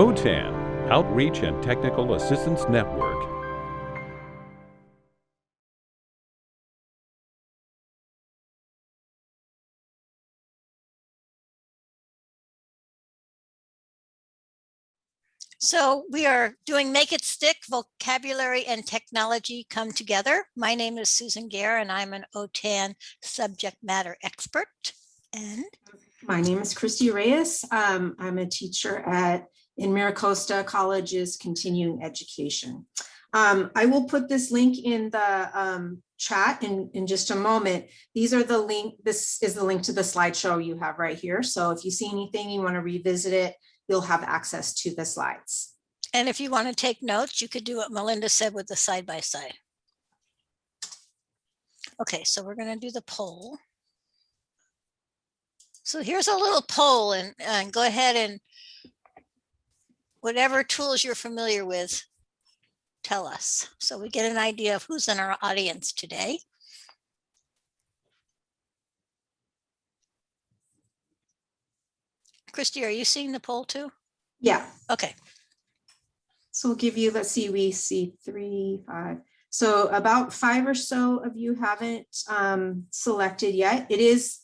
OTAN, Outreach and Technical Assistance Network. So we are doing Make It Stick, vocabulary and technology come together. My name is Susan Gare and I'm an OTAN subject matter expert. And My name is Christy Reyes. Um, I'm a teacher at in Miracosta College's continuing education. Um, I will put this link in the um, chat in, in just a moment. These are the link, this is the link to the slideshow you have right here. So if you see anything, you want to revisit it, you'll have access to the slides. and if you want to take notes, you could do what Melinda said with the side by side. Okay, so we're going to do the poll. So here's a little poll and, and go ahead and whatever tools you're familiar with, tell us. So we get an idea of who's in our audience today. Christy, are you seeing the poll too? Yeah, Okay, so we'll give you, let's see, we see three, five. So about five or so of you haven't um, selected yet. It is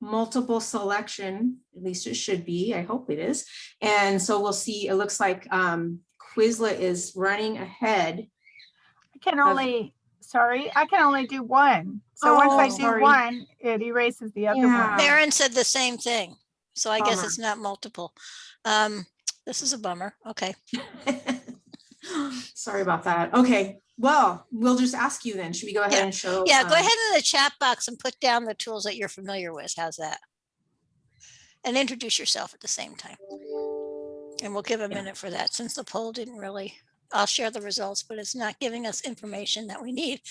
multiple selection, at least it should be, I hope it is. And so we'll see, it looks like um, Quizlet is running ahead. I can only, sorry, I can only do one. So once I Oh, do sorry. one, it erases the other Yeah. one. Maren said the same thing. So I guess it's not multiple. Um, this is a bummer. Okay. Sorry about that. Okay, well, we'll just ask you then. Should we go ahead Yeah. and show? Yeah, go um, ahead in the chat box and put down the tools that you're familiar with. How's that? And introduce yourself at the same time. And we'll give a Yeah. minute for that since the poll didn't really, I'll share the results, but it's not giving us information that we need.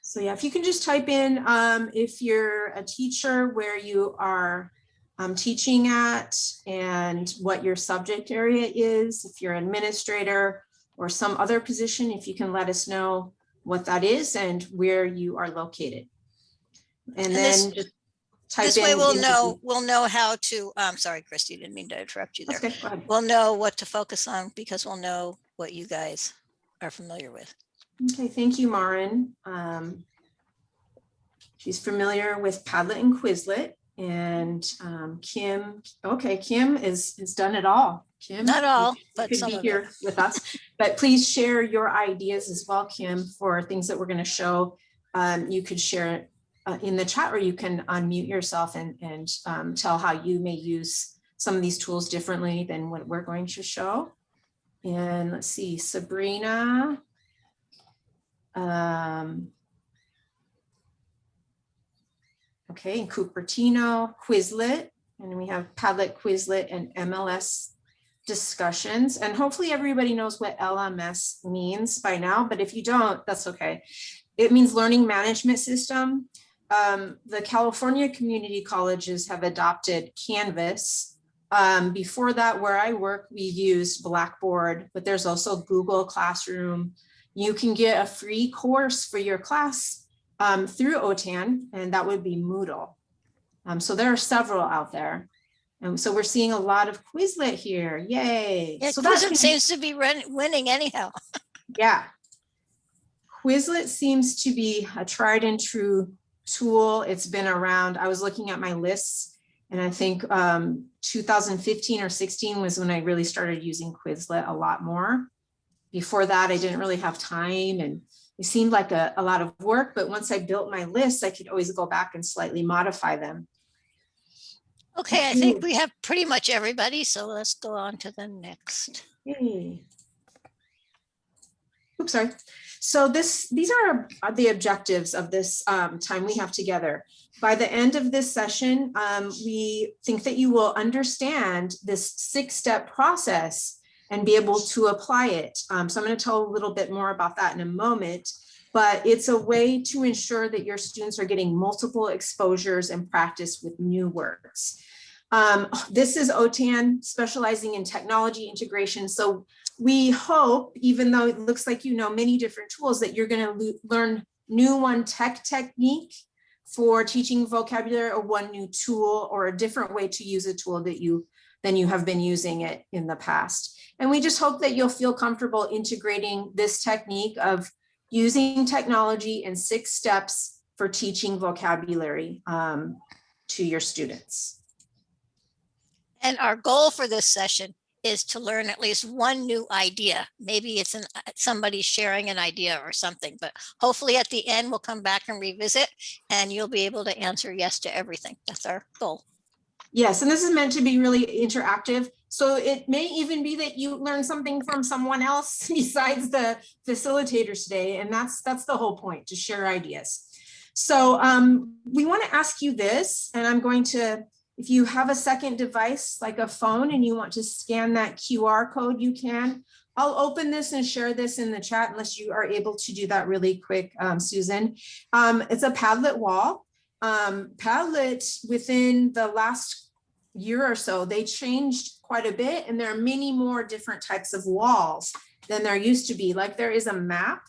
So yeah, if you can just type in, um, if you're a teacher where you are um, teaching at and what your subject area is, if you're an administrator or some other position, if you can let us know what that is and where you are located. And And this- then just type in. This way we'll know, we'll know how to, I'm sorry, Christy, didn't mean to interrupt you there. Okay. We'll know what to focus on because we'll know what you guys are familiar with. Okay, thank you, Maren. Um, she's familiar with Padlet and Quizlet and um, Kim. Okay, Kim is has done it all. Kim, Not all, but could some be here it. with us, but please share your ideas as well, Kim, for things that we're going to show. Um, you could share it uh, in the chat, or you can unmute yourself and and um, tell how you may use some of these tools differently than what we're going to show. And let's see, Sabrina. Um, okay, and Cupertino, Quizlet, and we have Padlet, Quizlet, and LMS discussions. And hopefully everybody knows what LMS means by now, but if you don't, that's okay. It means Learning Management System. Um, the California community colleges have adopted Canvas. Um, before that, where I work, we used Blackboard, but there's also Google Classroom. You can get a free course for your class um, through OTAN, and that would be Moodle. Um, so there are several out there. And so we're seeing a lot of Quizlet here. Yay. Yeah, so Quizlet seems to be run- winning anyhow. yeah. Quizlet seems to be a tried and true tool. It's been around. I was looking at my lists and I think um, 2015 or 16 was when I really started using Quizlet a lot more. Before that, I didn't really have time and it seemed like a, a lot of work, but once I built my lists, I could always go back and slightly modify them. Okay, I think we have pretty much everybody, so let's go on to the next. Yay. Oops, sorry. So this, these are are the objectives of this um, time we have together. By the end of this session, um, we think that you will understand this six-step process and be able to apply it. Um, so I'm going to tell a little bit more about that in a moment, but it's a way to ensure that your students are getting multiple exposures and practice with new words. Um, this is OTAN specializing in technology integration. So we hope, even though it looks like you know many different tools, that you're going to learn new one tech technique for teaching vocabulary or one new tool or a different way to use a tool that you than you have been using it in the past. And we just hope that you'll feel comfortable integrating this technique of using technology in six steps for teaching vocabulary um, to your students. And our goal for this session is to learn at least one new idea. Maybe it's an, uh, somebody sharing an idea or something, but hopefully at the end, we'll come back and revisit and you'll be able to answer yes to everything. That's our goal. Yes, and this is meant to be really interactive. So it may even be that you learn something from someone else besides the facilitators today. And that's that's the whole point, to share ideas. So um, we want to ask you this, and I'm going to, if you have a second device like a phone and you want to scan that QR code, you can. I'll open this and share this in the chat unless you are able to do that really quick, um, Susan. Um, it's a Padlet wall. Um, Padlet within the last year or so, they changed quite a bit and there are many more different types of walls than there used to be. Like there is a map.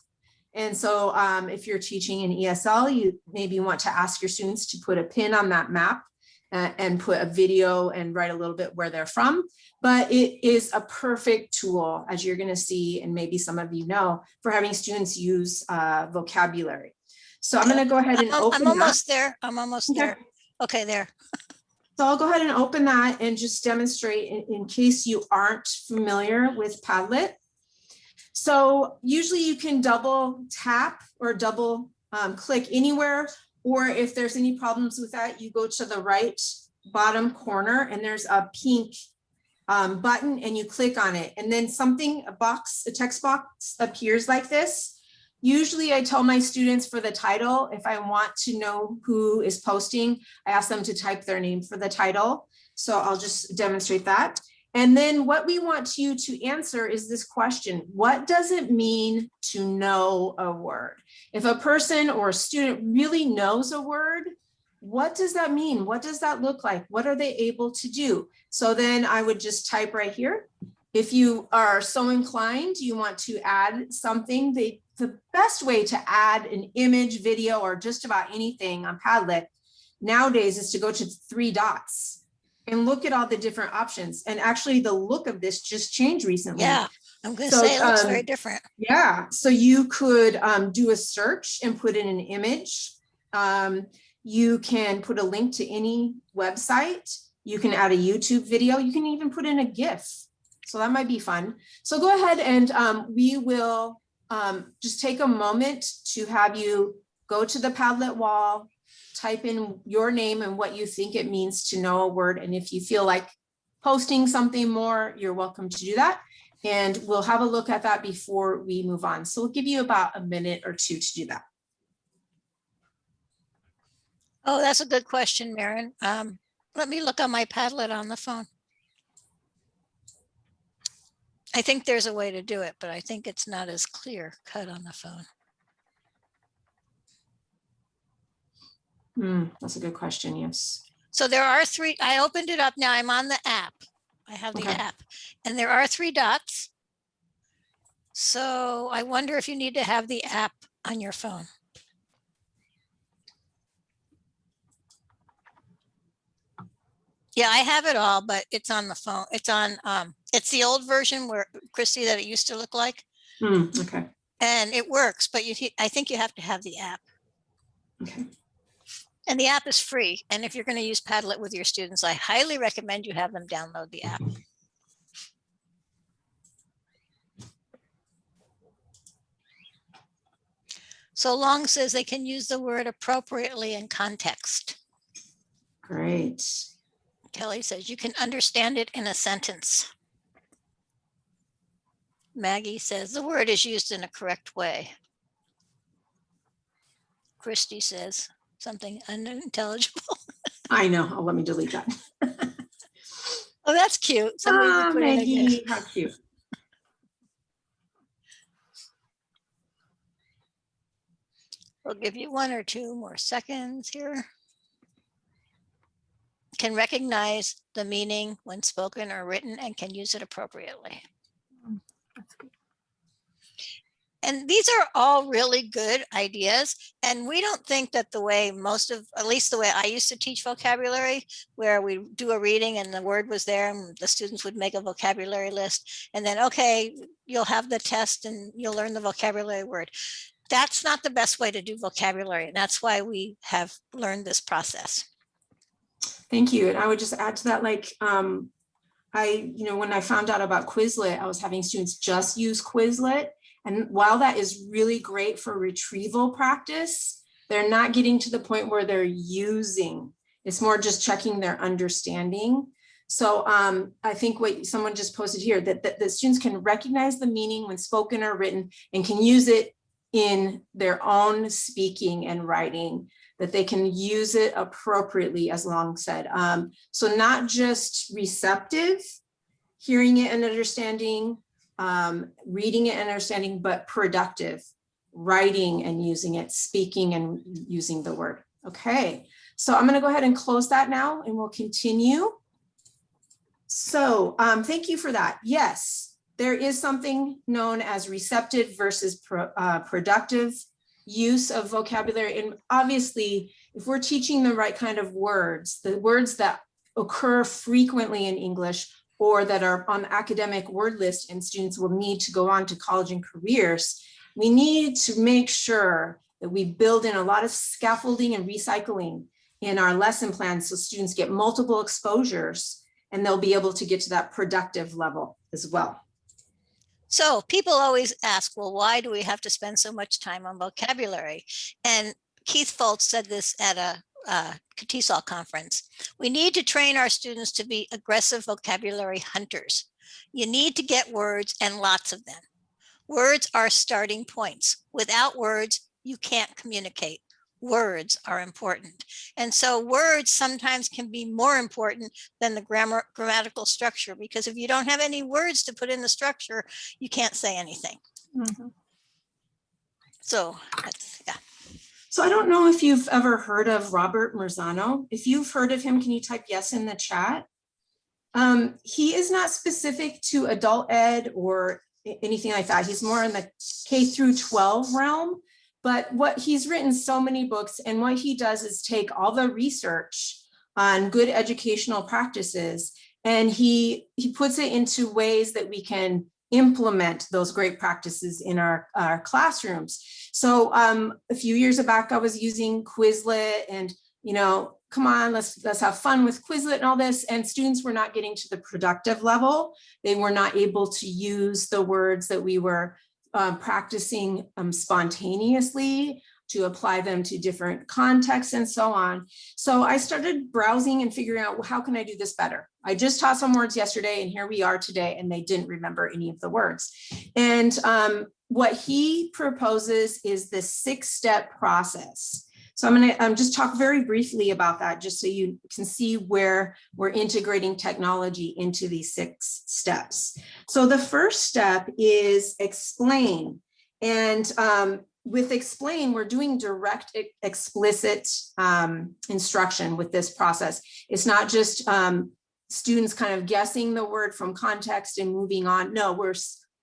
And so um, if you're teaching in ESL, you maybe want to ask your students to put a pin on that map and put a video and write a little bit where they're from. But it is a perfect tool, as you're gonna see, and maybe some of you know, for having students use uh, vocabulary. So I'm gonna go ahead and I'm open I'm that. almost there. I'm almost Okay. there. Okay, there. So I'll go ahead and open that and just demonstrate in, in case you aren't familiar with Padlet. So usually you can double tap or double um, click anywhere, or if there's any problems with that, you go to the right bottom corner and there's a pink um, button and you click on it. And then something, a box, a text box appears like this. Usually I tell my students for the title, if I want to know who is posting, I ask them to type their name for the title. So I'll just demonstrate that. And then what we want you to answer is this question, what does it mean to know a word? If a person or a student really knows a word, what does that mean? What does that look like? What are they able to do? So then I would just type right here. If you are so inclined, you want to add something, the, the best way to add an image, video, or just about anything on Padlet nowadays is to go to three dots and look at all the different options. And actually the look of this just changed recently. Yeah, I'm gonna So, say it looks very um, different. Yeah, so you could um, do a search and put in an image. Um, you can put a link to any website. You can add a YouTube video. You can even put in a GIF. So that might be fun. So go ahead and um, we will um, just take a moment to have you go to the Padlet wall, type in your name and what you think it means to know a word. And if you feel like posting something more, you're welcome to do that. And we'll have a look at that before we move on. So we'll give you about a minute or two to do that. Oh, that's a good question, Maren. Um, let me look on my Padlet on the phone. I think there's a way to do it, but I think it's not as clear cut on the phone. Hmm, that's a good question, yes. So there are three, I opened it up now. I'm on the app. I have the Okay. app and there are three dots. So I wonder if you need to have the app on your phone. Yeah, I have it all, but it's on the phone. It's on, um, it's the old version where Christy that it used to look like Hmm, okay, and it works, but you, I think you have to have the app. okay. And the app is free. And if you're going to use Padlet with your students, I highly recommend you have them download the app. Mm-hmm. So long says they can use the word appropriately in context. Great. Kelly says you can understand it in a sentence. Maggie says the word is used in a correct way. Christy says something unintelligible. I know. Oh, let me delete that. Oh, that's cute. Somebody Ah, put. Maggie, how cute. We'll give you one or two more seconds here. Can recognize the meaning when spoken or written and can use it appropriately. That's good. And these are all really good ideas. And we don't think that the way most of, at least the way I used to teach vocabulary, where we do a reading and the word was there and the students would make a vocabulary list. And then, okay, you'll have the test and you'll learn the vocabulary word. That's not the best way to do vocabulary. And that's why we have learned this process. Thank you. And I would just add to that, like, um, I, you know, when I found out about Quizlet, I was having students just use Quizlet. And while that is really great for retrieval practice, they're not getting to the point where they're using. It's more just checking their understanding. So um, I think what someone just posted here, that, that the students can recognize the meaning when spoken or written and can use it in their own speaking and writing, that they can use it appropriately, as Long said. Um, so not just receptive, hearing it and understanding, um, reading and understanding, but productive, writing and using it, speaking and using the word. Okay, so I'm gonna go ahead and close that now and we'll continue. So um, thank you for that. Yes, there is something known as receptive versus pro, uh, productive use of vocabulary. And obviously, if we're teaching the right kind of words, the words that occur frequently in English or that are on the academic word list and students will need to go on to college and careers, we need to make sure that we build in a lot of scaffolding and recycling in our lesson plans so students get multiple exposures and they'll be able to get to that productive level as well. So people always ask, well, why do we have to spend so much time on vocabulary? And Keith Folse said this at a uh, TESOL conference. We need to train our students to be aggressive vocabulary hunters. You need to get words and lots of them. Words are starting points. Without words, you can't communicate. Words are important. And so words sometimes can be more important than the grammar grammatical structure, because if you don't have any words to put in the structure, you can't say anything. Mhm. So that's, yeah. So I don't know if you've ever heard of Robert Marzano. If you've heard of him, can you type yes in the chat? Um, he is not specific to adult ed or anything like that. He's more in the K through 12 realm. But what he's written so many books and what he does is take all the research on good educational practices and he he puts it into ways that we can implement those great practices in our, our classrooms. So um, a few years back, I was using Quizlet and, you know, come on, let's, let's have fun with Quizlet and all this. And students were not getting to the productive level. They were not able to use the words that we were uh, practicing um, spontaneously to apply them to different contexts and so on. So I started browsing and figuring out well, how can I do this better? I just taught some words yesterday and here we are today and they didn't remember any of the words. And um, what he proposes is this six step process. So I'm gonna um, just talk very briefly about that just so you can see where we're integrating technology into these six steps. So the first step is explain. And um, with explain, we're doing direct explicit um, instruction with this process. It's not just um, students kind of guessing the word from context and moving on. No, we're,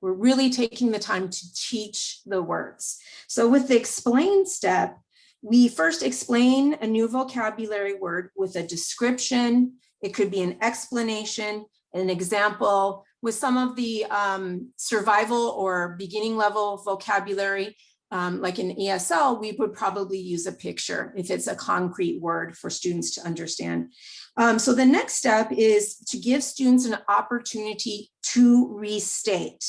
we're really taking the time to teach the words. So with the explain step, we first explain a new vocabulary word with a description. It could be an explanation, an example. With some of the um, survival or beginning level vocabulary, um, like in ESL, we would probably use a picture if it's a concrete word for students to understand. Um, so the next step is to give students an opportunity to restate,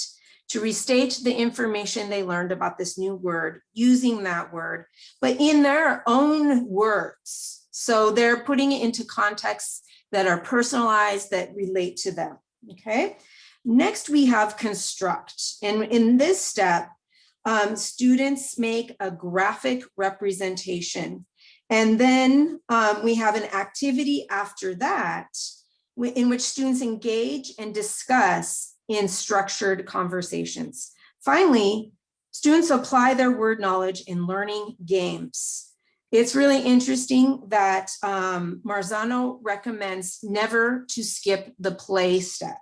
to restate the information they learned about this new word, using that word, but in their own words. So they're putting it into contexts that are personalized, that relate to them, okay? Next, we have construct. And in this step, um, students make a graphic representation. And then um, we have an activity after that in which students engage and discuss in structured conversations. Finally, students apply their word knowledge in learning games. It's really interesting that um, Marzano recommends never to skip the play step.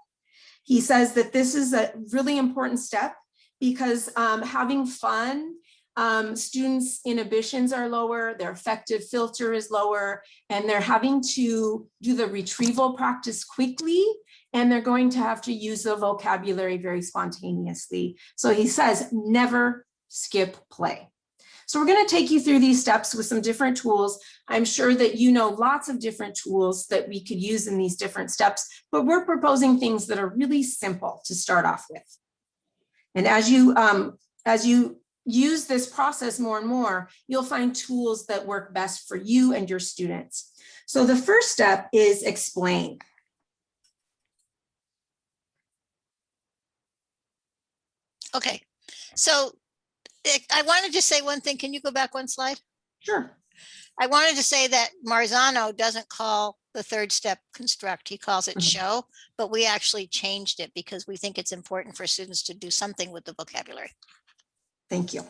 He says that this is a really important step because um, having fun, um, students' inhibitions are lower, their affective filter is lower, and they're having to do the retrieval practice quickly, and they're going to have to use the vocabulary very spontaneously. So he says, never skip play. So we're going to take you through these steps with some different tools. I'm sure that you know lots of different tools that we could use in these different steps, but we're proposing things that are really simple to start off with. And as you um, as you use this process more and more, you'll find tools that work best for you and your students. So the first step is explain. Okay, so eh, I wanted to say one thing. Can you go back one slide? Sure. I wanted to say that Marzano doesn't call the third step construct. He calls it Mhm. show, but we actually changed it because we think it's important for students to do something with the vocabulary. Thank you.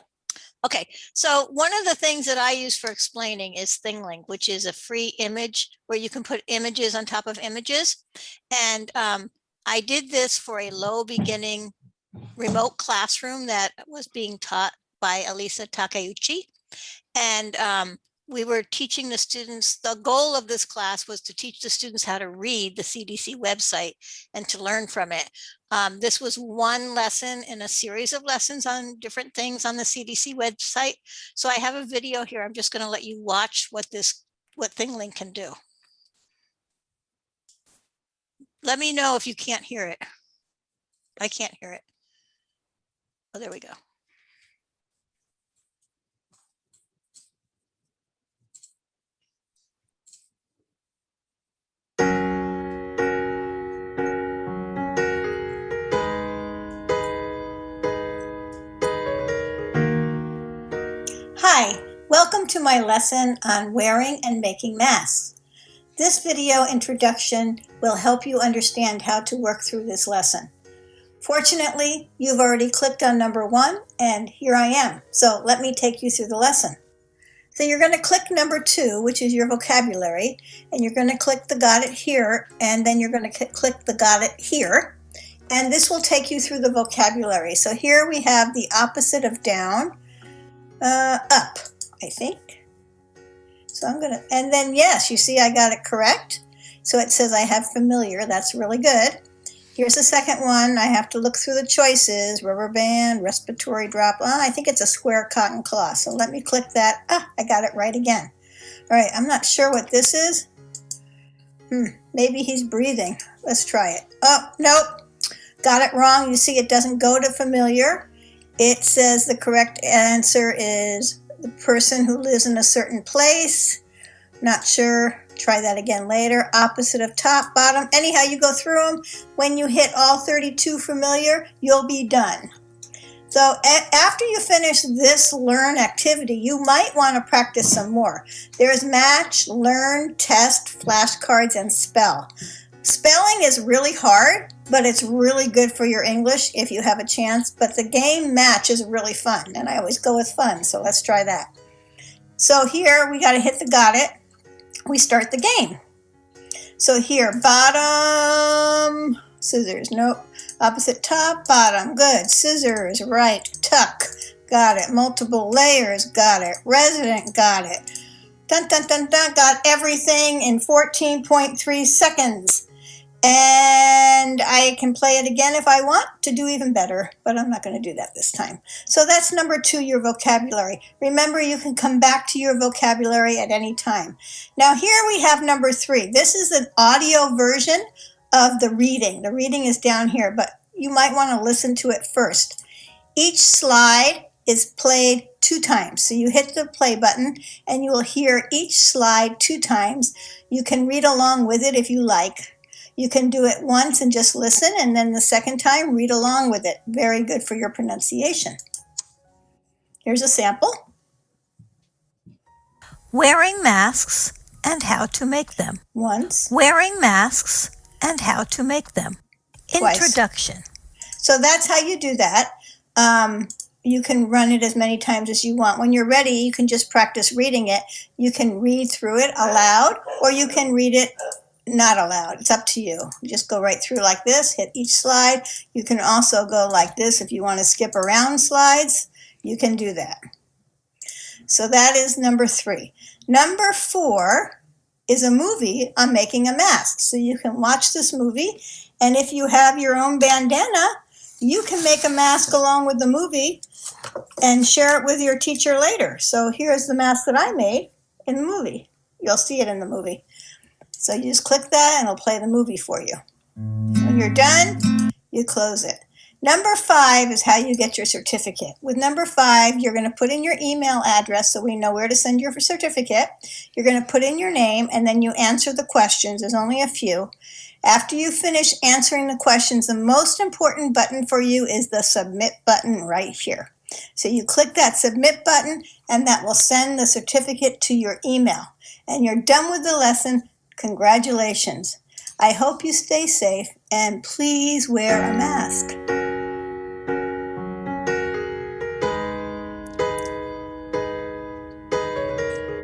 Okay, so one of the things that I use for explaining is ThingLink, which is a free image where you can put images on top of images. And um, I did this for a low beginning remote classroom that was being taught by Elisa Takeuchi. And um, we were teaching the students, the goal of this class was to teach the students how to read the CDC website and to learn from it. Um, this was one lesson in a series of lessons on different things on the CDC website. So I have a video here. I'm just going to let you watch what this, what ThingLink can do. Let me know if you can't hear it. I can't hear it. Oh, there we go. Hi, welcome to my lesson on wearing and making masks. This video introduction will help you understand how to work through this lesson. Fortunately, you've already clicked on number one and here I am. So let me take you through the lesson. So you're going to click number two, which is your vocabulary, and you're going to click the got it here, and then you're going to click the got it here. And this will take you through the vocabulary. So here we have the opposite of down, uh, up, I think. So I'm to, and then yes, you see I got it correct. So it says I have familiar. That's really good. Here's the second one. I have to look through the choices. Rubber band, respiratory drop. Oh, I think it's a square cotton cloth. So let me click that. Ah, I got it right again. All right, I'm not sure what this is. Hmm, maybe he's breathing. Let's try it. Oh, nope. Got it wrong. You see it doesn't go to familiar. It says the correct answer is the person who lives in a certain place. Not sure. Try that again later. Opposite of top, bottom. Anyhow, you go through them. When you hit all 32 familiar, you'll be done. So after you finish this learn activity, you might want to practice some more. There's match, learn, test, flashcards, and spell. Spelling is really hard, but it's really good for your English if you have a chance. But the game match is really fun, and I always go with fun, so let's try that. So here we got to hit the got it we start the game. So here, bottom, scissors, nope. Opposite top, bottom, good. Scissors, right, tuck, got it. Multiple layers, got it. Resident, got it. Dun, dun, dun, dun, got everything in 14.3 seconds. And I can play it again if I want to do even better, but I'm not going to do that this time. So that's number two, your vocabulary. Remember, you can come back to your vocabulary at any time. Now here we have number three. This is an audio version of the reading. The reading is down here, but you might want to listen to it first. Each slide is played two times. So you hit the play button and you will hear each slide two times. You can read along with it if you like. You can do it once and just listen, and then the second time, read along with it. Very good for your pronunciation. Here's a sample. Wearing masks and how to make them. Once. Wearing masks and how to make them. Twice. Introduction. So that's how you do that. Um, you can run it as many times as you want. When you're ready, you can just practice reading it. You can read through it aloud, or you can read it not allowed. It's up to you. Just go right through like this, hit each slide. You can also go like this if you want to skip around slides. You can do that. So that is number three. Number four is a movie on making a mask. So you can watch this movie, and if you have your own bandana, you can make a mask along with the movie and share it with your teacher later. So here's the mask that I made in the movie. You'll see it in the movie. So you just click that and it'll play the movie for you. When you're done, you close it. Number five is how you get your certificate. With number five, you're going to put in your email address so we know where to send your certificate. You're going to put in your name and then you answer the questions. There's only a few. After you finish answering the questions, the most important button for you is the submit button right here. So you click that submit button and that will send the certificate to your email. And you're done with the lesson. Congratulations. I hope you stay safe and please wear a mask.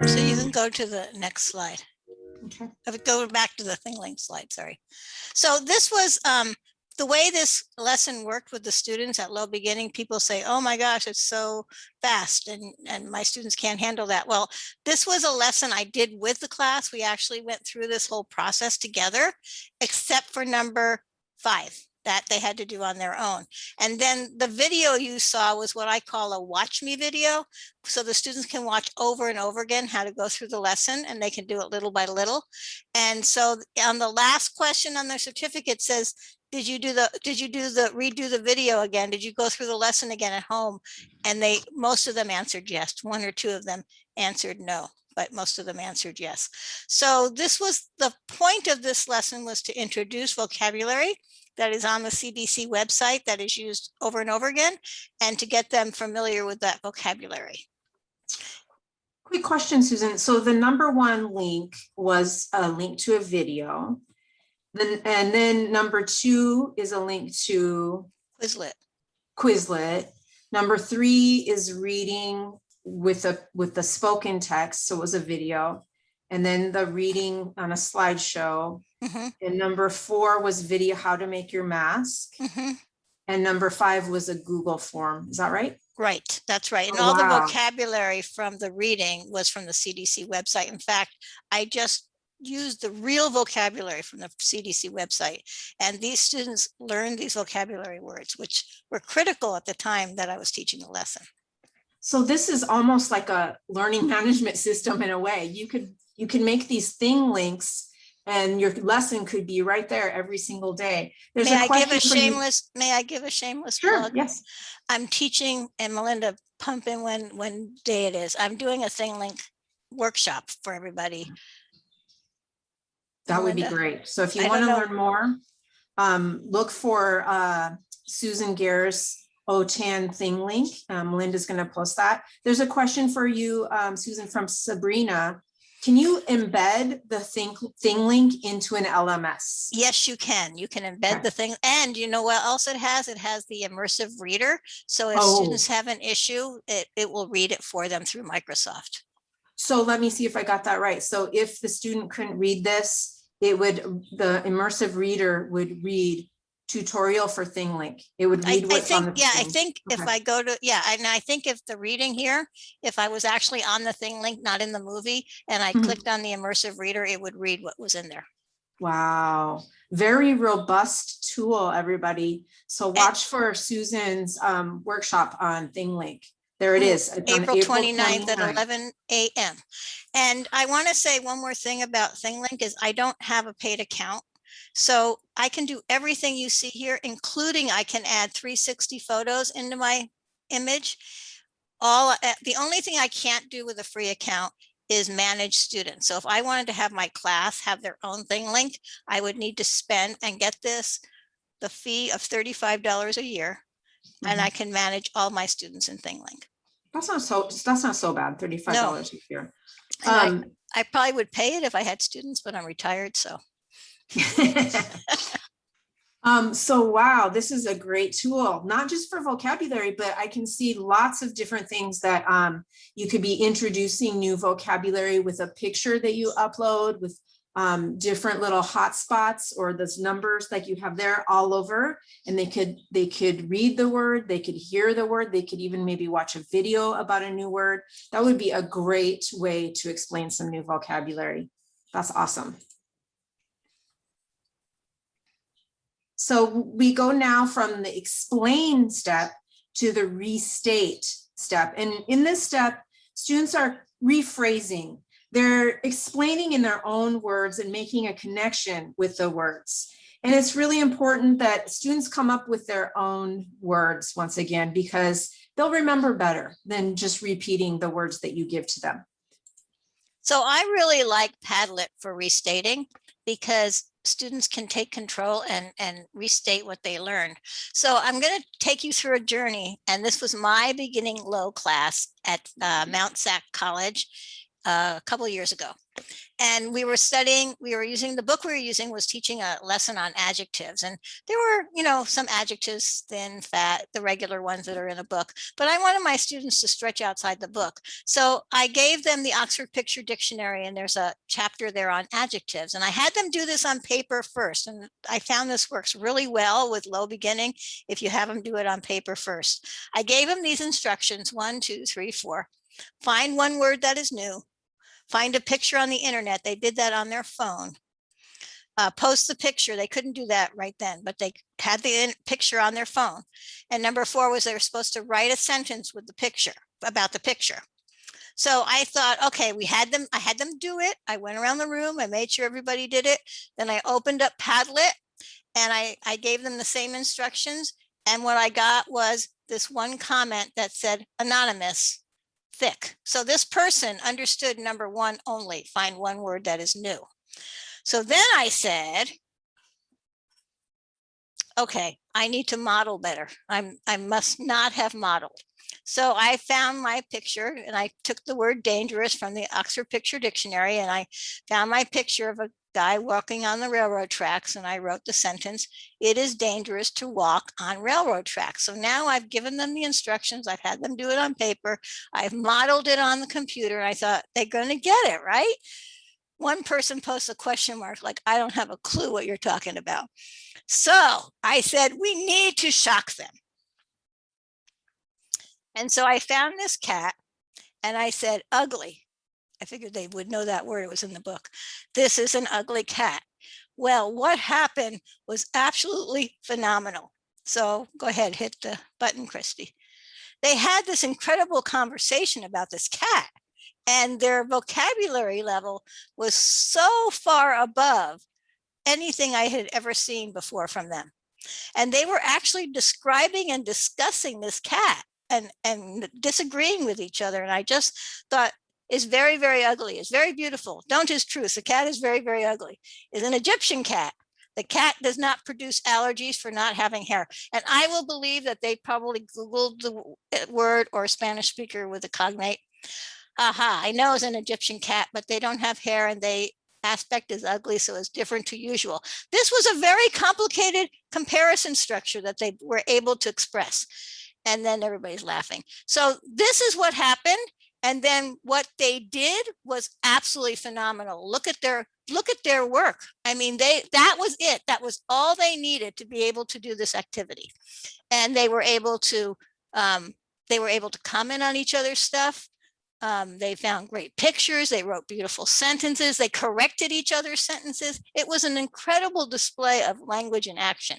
So you can go to the next slide. Okay. Uh, Go back to the ThingLink slide, sorry. So this was, um, the way this lesson worked with the students at low beginning, people say, oh my gosh, it's so fast and, and my students can't handle that. Well, this was a lesson I did with the class. We actually went through this whole process together, except for number five that they had to do on their own. And then the video you saw was what I call a watch me video. So the students can watch over and over again how to go through the lesson and they can do it little by little. And so on the last question on their certificate says, did you do the, did you do the, redo the video again? Did you go through the lesson again at home? Mm-hmm. And they, most of them answered yes. One or two of them answered no, but most of them answered yes. So this was, the point of this lesson was to introduce vocabulary that is on the CDC website that is used over and over again and to get them familiar with that vocabulary. Quick question, Susan. So the number one link was a link to a video. Then, and then number two is a link to Quizlet. Quizlet. Number three is reading with a, with the spoken text, so it was a video. And then the reading on a slideshow. Mhm, And number four was video, how to make your mask. mhm. And number five was a Google form. Is that right? Right, that's right. And Oh, all the vocabulary from the reading was from the CDC website. In fact, I just used the real vocabulary from the CDC website. And these students learned these vocabulary words, which were critical at the time that I was teaching the lesson. So this is almost like a learning management system in a way. You could, you can make these ThingLinks and your lesson could be right there every single day. There's May I give a shameless, may I give a shameless Sure, plug? yes. I'm teaching, and Melinda, pump in when, when day it is. I'm doing a ThingLink workshop for everybody. That would be great. So if you I want to don't know- learn more, um, look for, uh, Susan Gare's OTAN ThingLink. Um, Linda's going to post that. There's a question for you, um, Susan, from Sabrina. Can you embed the thing, ThingLink into an LMS? Yes, you can. You can embed Okay. the thing. And you know what else it has? It has the immersive reader. So if Oh. students have an issue, it, it will read it for them through Microsoft. So let me see if I got that right. So if the student couldn't read this, it would, the immersive reader would read tutorial for ThingLink. It would I, read I what's on the think, yeah, I screen. think if I go to, yeah, and I think if the reading here, if I was actually on the ThingLink, not in the movie, and I Mhm. clicked on the immersive reader, it would read what was in there. Wow, very robust tool, everybody. So watch for Susan's um workshop on ThingLink. There it Mm. It's on April 29th at eleven AM. And I want to say one more thing about ThingLink is I don't have a paid account. So I can do everything you see here, including I can add three sixty photos into my image. All, uh, the only thing I can't do with a free account is manage students. So if I wanted to have my class have their own ThingLink, I would need to spend and get this, the fee of thirty-five dollars a year. And Mhm. I can manage all my students in ThingLink. That's not so, that's not so bad, thirty-five dollars a year. And I- Um, I probably would pay it if I had students, but I'm retired, so. Um, so wow, this is a great tool, not just for vocabulary, but I can see lots of different things that um, you could be introducing new vocabulary with a picture that you upload with um, different little hotspots or those numbers like you have there all over. And they could, they could read the word, they could hear the word, they could even maybe watch a video about a new word. That would be a great way to explain some new vocabulary. That's awesome. So we go now from the explain step to the restate step. And in this step, students are rephrasing. They're explaining in their own words and making a connection with the words. And it's really important that students come up with their own words once again, because they'll remember better than just repeating the words that you give to them. So I really like Padlet for restating because students can take control and, and restate what they learned. So I'm going to take you through a journey. And this was my beginning low class at uh, Mount SAC College a couple years ago. And we were studying, we were using, the book we were using was teaching a lesson on adjectives. And there were, you know, some adjectives, thin, fat, the regular ones that are in a book. But I wanted my students to stretch outside the book. So I gave them the Oxford Picture Dictionary and there's a chapter there on adjectives. And I had them do this on paper first. And I found this works really well with low beginning if you have them do it on paper first. I gave them these instructions, one, two, three, four. Find one word that is new find a picture on the internet. They did that on their phone. Uh, post the picture. They couldn't do that right then, but they had the picture on their phone. And number four was they were supposed to write a sentence with the picture about the picture. So I thought, okay, we had them, I had them do it. I went around the room, I made sure everybody did it. Then I opened up Padlet and I, I gave them the same instructions. And what I got was this one comment that said anonymous thick. So this person understood number one only, find one word that is new. So then I said, okay, I need to model better. I'm, I must not have modeled. So I found my picture and I took the word dangerous from the Oxford Picture Dictionary and I found my picture of a guy walking on the railroad tracks and I wrote the sentence, it is dangerous to walk on railroad tracks. So now I've given them the instructions. I've had them do it on paper. I've modeled it on the computer. I thought they're going to get it, right? One person posts a question mark like, I don't have a clue what you're talking about. So I said, we need to shock them. And so I found this cat and I said, ugly. I figured they would know that word. It was in the book. This is an ugly cat. Well, what happened was absolutely phenomenal. So go ahead, hit the button, Christy. They had this incredible conversation about this cat and their vocabulary level was so far above anything I had ever seen before from them. And they were actually describing and discussing this cat and, and disagreeing with each other. And I just thought is very, very ugly. It's very beautiful. Don't is truth. The cat is very, very ugly. Is an Egyptian cat. The cat does not produce allergies for not having hair. And I will believe that they probably Googled the uh, word or a Spanish speaker with a cognate. Aha, I know it's an Egyptian cat, but they don't have hair and they aspect is ugly, so it's different to usual. This was a very complicated comparison structure that they were able to express. And then everybody's laughing. So this is what happened. And then what they did was absolutely phenomenal. Look at their look at their work. I mean, they that was it. That was all they needed to be able to do this activity. And they were able to um, they were able to comment on each other's stuff. Um, they found great pictures. They wrote beautiful sentences. They corrected each other's sentences. It was an incredible display of language in action.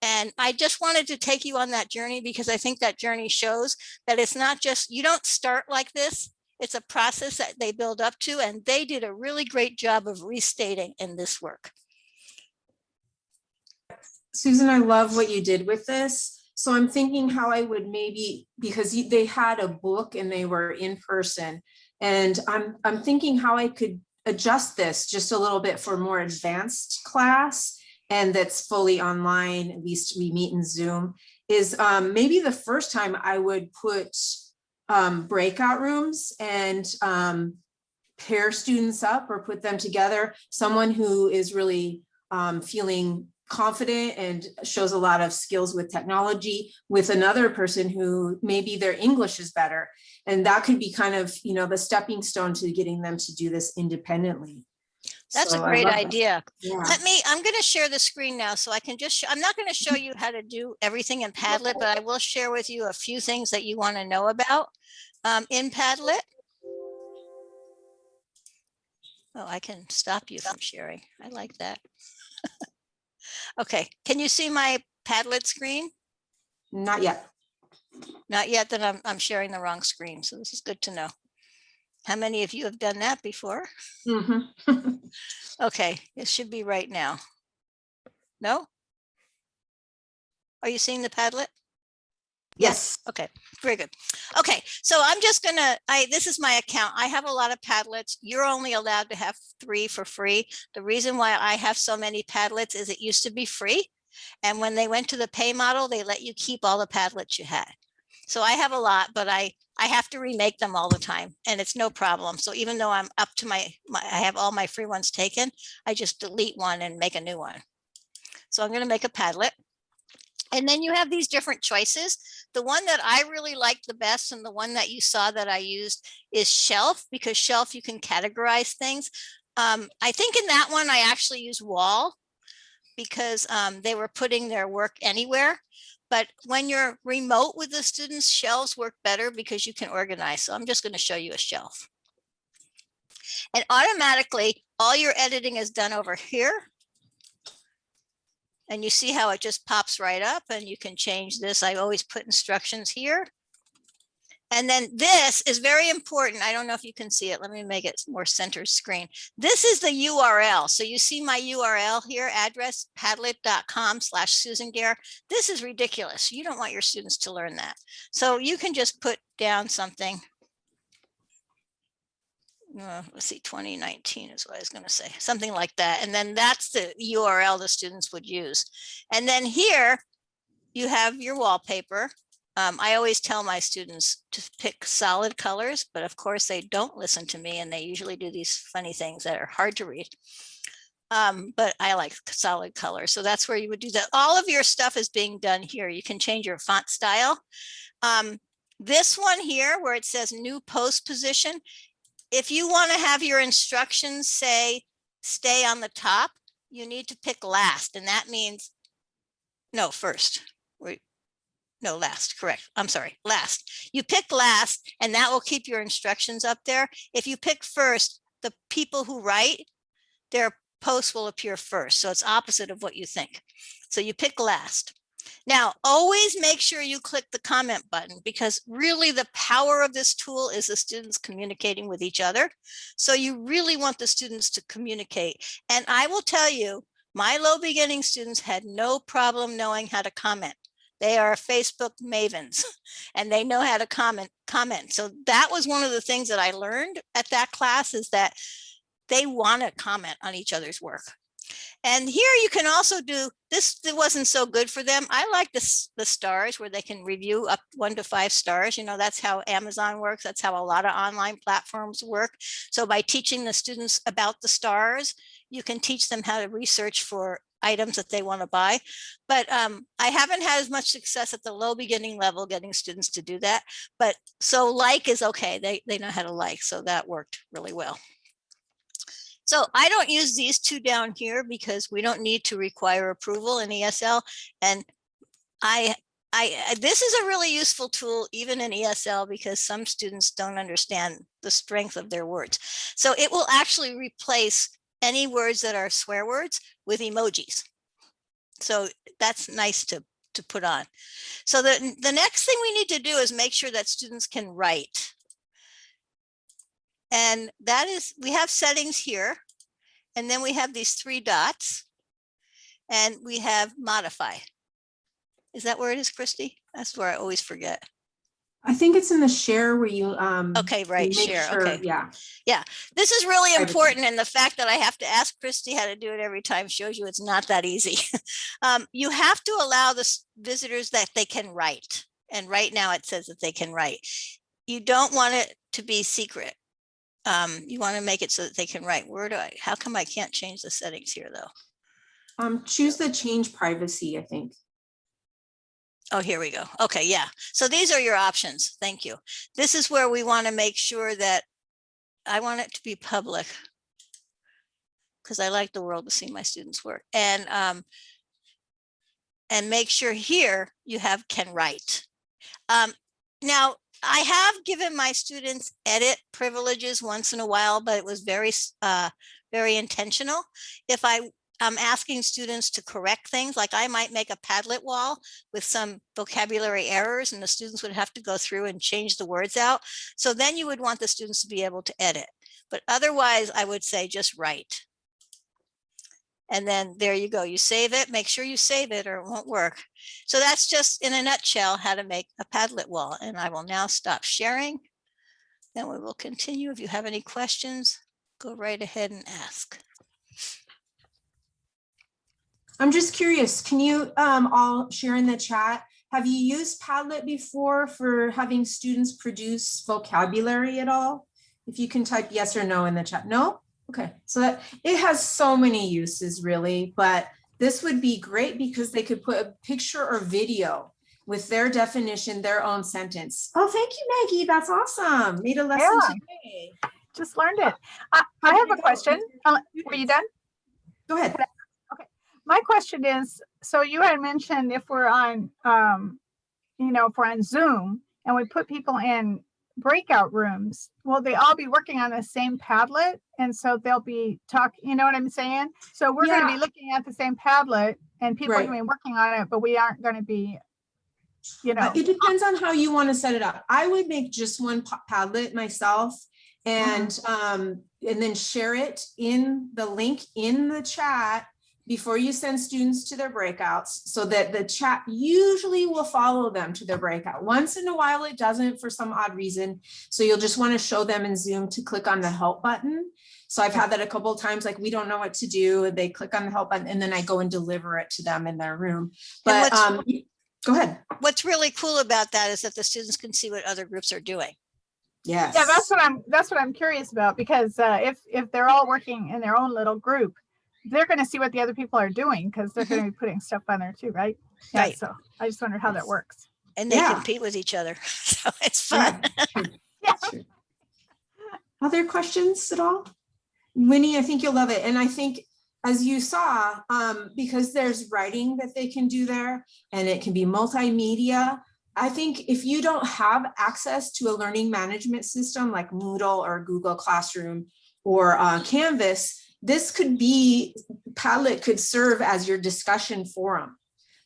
And I just wanted to take you on that journey because I think that journey shows that it's not just, you don't start like this. It's a process that they build up to, and they did a really great job of restating in this work. Susan, I love what you did with this. So I'm thinking how I would maybe, because they had a book and they were in person. And I'm, I'm thinking how I could adjust this just a little bit for more advanced class and that's fully online, at least we meet in Zoom, is um, maybe the first time I would put um, breakout rooms and um, pair students up or put them together. Someone who is really um, feeling confident and shows a lot of skills with technology with another person who maybe their English is better. And that could be kind of, you know, the stepping stone to getting them to do this independently. That's a So I great idea. Yeah. Let me, I'm going to share the screen now so I can just, sh- I'm not going to show you how to do everything in Padlet, but I will share with you a few things that you want to know about um, in Padlet. Oh, I can stop you from sharing. I like that. Okay, can you see my Padlet screen? Not yet. Not yet, then I'm, I'm sharing the wrong screen, so this is good to know. How many of you have done that before? Mhm. Okay, it should be right now. No? Are you seeing the Padlet? Yes. Okay, very good. Okay, so I'm just gonna, I, this is my account. I have a lot of Padlets. You're only allowed to have three for free. The reason why I have so many Padlets is it used to be free. And when they went to the pay model, they let you keep all the Padlets you had. So I have a lot, but I, I have to remake them all the time and it's no problem. So even though I'm up to my, my, I have all my free ones taken, I just delete one and make a new one. So I'm gonna make a Padlet. And then you have these different choices. The one that I really like the best and the one that you saw that I used is shelf because shelf you can categorize things. Um, I think in that one I actually use wall because um, they were putting their work anywhere. But when you're remote with the students, shelves work better because you can organize. So I'm just going to show you a shelf. And automatically all your editing is done over here. And you see how it just pops right up and you can change this. I always put instructions here. And then this is very important. I don't know if you can see it. Let me make it more center screen. This is the URL. So you see my URL here, address padlet.com slash Susan Gare. This is ridiculous. You don't want your students to learn that. So you can just put down something. Uh, let's see, 2019 is what I was going to say, something like that. And then that's the URL the students would use. And then here you have your wallpaper. Um, I always tell my students to pick solid colors, but of course they don't listen to me and they usually do these funny things that are hard to read. Um, but I like solid colors. So that's where you would do that. All of your stuff is being done here. You can change your font style. Um, this one here where it says new post position, if you want to have your instructions say stay on the top, you need to pick last and that means no first. No last, correct. I'm sorry, last. You pick last and that will keep your instructions up there. If you pick first, the people who write, their posts will appear first. So it's opposite of what you think. So you pick last. Now, always make sure you click the comment button because really the power of this tool is the students communicating with each other. So you really want the students to communicate. And I will tell you, my low beginning students had no problem knowing how to comment. They are Facebook mavens and they know how to comment comment. So that was one of the things that I learned at that class is that they want to comment on each other's work. And here you can also do this. It wasn't so good for them. I like this the stars where they can review up one to five stars. You know, that's how Amazon works. That's how a lot of online platforms work. So by teaching the students about the stars, you can teach them how to research for items that they want to buy. But um, I haven't had as much success at the low beginning level getting students to do that. But so like is okay. They, they know how to like. So that worked really well. So I don't use these two down here because we don't need to require approval in ESL. And I, I, this is a really useful tool even in ESL because some students don't understand the strength of their words. So it will actually replace any words that are swear words with emojis. So that's nice to, to put on. So the, the next thing we need to do is make sure that students can write. And that is, we have settings here. And then we have these three dots. And we have modify. Is that where it is, Christy? That's where I always forget. I think it's in the share where you, um. Okay, right, share, sure- okay. Yeah, yeah This is really important and the fact that I have to ask Christy how to do it every time shows you it's not that easy. Um, you have to allow the visitors that they can write. And right now it says that they can write. You don't want it to be secret. Um, you want to make it so that they can write. Where do I, how come I can't change the settings here though? um, choose the change privacy, I think. Oh, here we go. Okay, yeah. So these are your options. Thank you. This is where we want to make sure that I want it to be public. because I like the world to see my students work. And um, and make sure here you have can write. Um, now, I have given my students edit privileges once in a while, but it was very, uh, very intentional. If I, am asking students to correct things, like I might make a Padlet wall with some vocabulary errors and the students would have to go through and change the words out. So then you would want the students to be able to edit. But otherwise, I would say just write. And then there you go. You save it, make sure you save it or it won't work. So that's just in a nutshell how to make a Padlet wall. And I will now stop sharing. Then we will continue. If you have any questions, go right ahead and ask. I'm just curious, can you um all share in the chat? Have you used Padlet before for having students produce vocabulary at all? If you can type yes or no in the chat. No? Okay, so that it has so many uses really, but this would be great because they could put a picture or video with their definition, their own sentence. Oh, thank you, Maggie. That's awesome. Made a lesson Yeah. today. Just learned it. I, I have a question. Are you done? Go ahead. My question is, so you had mentioned if we're on, um, you know, if we're on Zoom and we put people in breakout rooms, will they all be working on the same Padlet? And so they'll be talk, you know what I'm saying? So we're gonna be looking at the same Padlet and people are gonna be working on it, but we aren't gonna be, you know, It depends on how you want to set it up. I would make just one Padlet myself and, um, and then share it in the link in the chat before you send students to their breakouts so that the chat usually will follow them to their breakout. Once in a while, it doesn't for some odd reason. So you'll just want to show them in Zoom to click on the help button. So I've had that a couple of times, like we don't know what to do. and They click on the help button and then I go and deliver it to them in their room. But, um, go ahead. What's really cool about that is that the students can see what other groups are doing. Yes. yeah, that's what I'm, that's what I'm curious about because, uh, if, if they're all working in their own little group, they're gonna see what the other people are doing because they're gonna be putting stuff on there too, right? Yeah, Right. so I just wonder how that works. And they Yeah. compete with each other. So it's fun. true, Yeah. true. Other questions at all? Winnie, I think you'll love it. And I think as you saw, um, because there's writing that they can do there and it can be multimedia. I think if you don't have access to a learning management system like Moodle or Google Classroom or uh, Canvas, this could be, Padlet could serve as your discussion forum.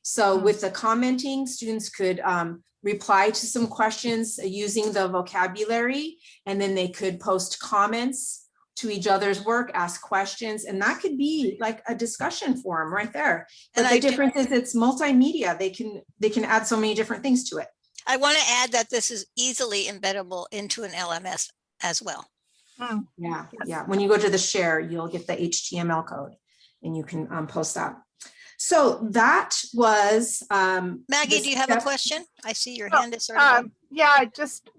So Hmm. with the commenting, students could um, reply to some questions using the vocabulary, and then they could post comments to each other's work, ask questions, and that could be like a discussion forum right there. But I the do- difference is it's multimedia. They can, they can add so many different things to it. I want to add that this is easily embeddable into an LMS as well. Hmm. Yeah, Yes. yeah. When you go to the share, you'll get the HTML code and you can um, post that. So that was. um, Maggie, do you have a question? I see your Oh, hand is sort of. up. Um, yeah, I just,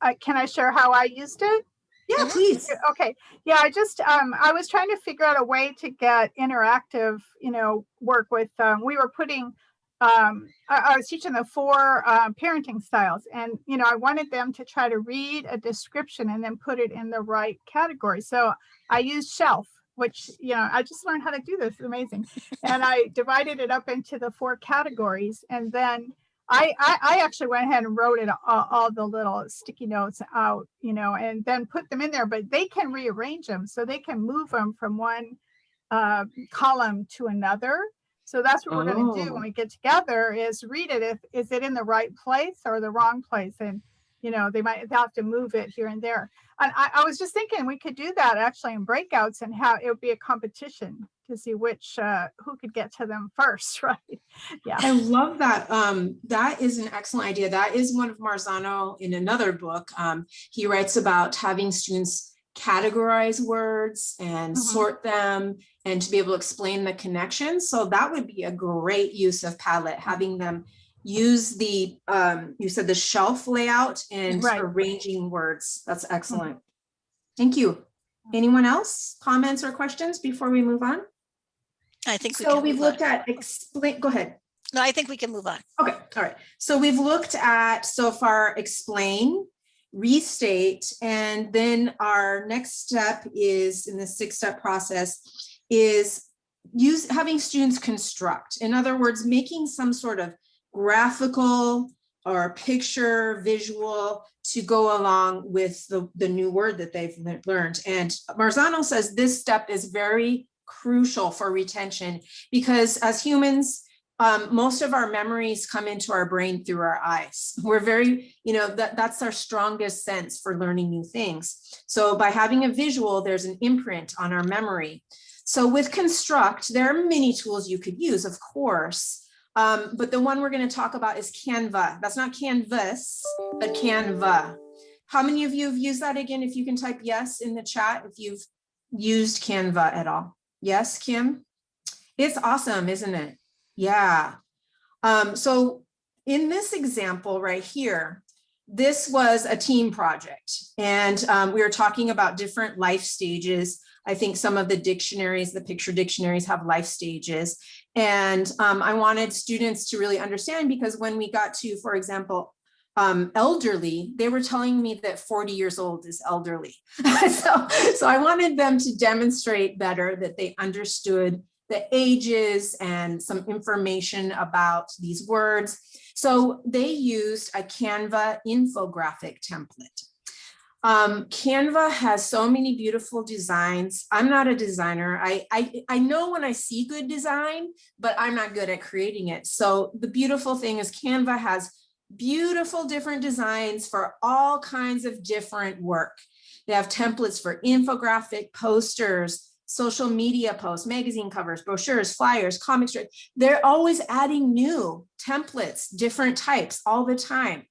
I, can I share how I used it? Yeah, Mhm. please. Okay, yeah, I just, um, I was trying to figure out a way to get interactive, you know, work with, um, we were putting, um, I, I was teaching the four, uh, parenting styles and, you know, I wanted them to try to read a description and then put it in the right category. So I used shelf, which, you know, I just learned how to do this, amazing. And I divided it up into the four categories and then I, I, I actually went ahead and wrote it all, all the little sticky notes out, you know, and then put them in there, but they can rearrange them. So they can move them from one uh, column to another. So that's what we're gonna do Oh. when we get together is read it. If, is it in the right place or the wrong place? And, you know, they might have to move it here and there. And I, I was just thinking we could do that actually in breakouts and how it would be a competition to see which, uh, who could get to them first, right? Yeah. I love that. Um, that is an excellent idea. That is one of Marzano in another book. Um, he writes about having students categorize words and Mhm. sort them and to be able to explain the connections. So that would be a great use of Padlet, having them use the, um, you said the shelf layout and Right. arranging words. That's excellent. Thank you. Anyone else? Comments or questions before we move on? I think we So can we've move on. looked at explain, go ahead. No, I think we can move on. Okay, all right. So we've looked at so far explain, restate, and then our next step is in the six step process is use having students construct. In other words, making some sort of graphical or picture visual to go along with the, the new word that they've learned. And Marzano says this step is very crucial for retention because as humans, um, most of our memories come into our brain through our eyes. We're very, you know, that, that's our strongest sense for learning new things. So by having a visual, there's an imprint on our memory. So with Construct, there are many tools you could use, of course. Um, but the one we're going to talk about is Canva. That's not Canvas, but Canva. How many of you have used that again? If you can type yes in the chat, if you've used Canva at all. Yes, Kim? It's awesome, isn't it? Yeah. Um, so in this example right here, this was a team project and um, we were talking about different life stages. I think some of the dictionaries, the picture dictionaries have life stages. And um, I wanted students to really understand because when we got to, for example, um, elderly, they were telling me that 40 years old is elderly. so, so I wanted them to demonstrate better that they understood the ages and some information about these words. So they used a Canva infographic template. Um, Canva has so many beautiful designs. I'm not a designer. I, I, I know when I see good design, but I'm not good at creating it. So the beautiful thing is Canva has beautiful different designs for all kinds of different work. They have templates for infographic posters, social media posts, magazine covers, brochures, flyers, comic strips. They're always adding new templates, different types all the time.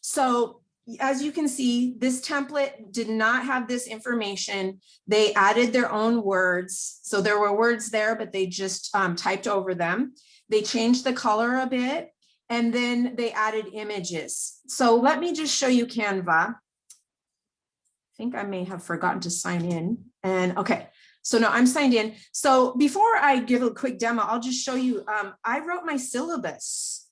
So as you can see, this template did not have this information. They added their own words. So there were words there, but they just um, typed over them. They changed the color a bit and then they added images. So let me just show you Canva. I think I may have forgotten to sign in and okay. So no, I'm signed in. So before I give a quick demo, I'll just show you, um, I wrote my syllabus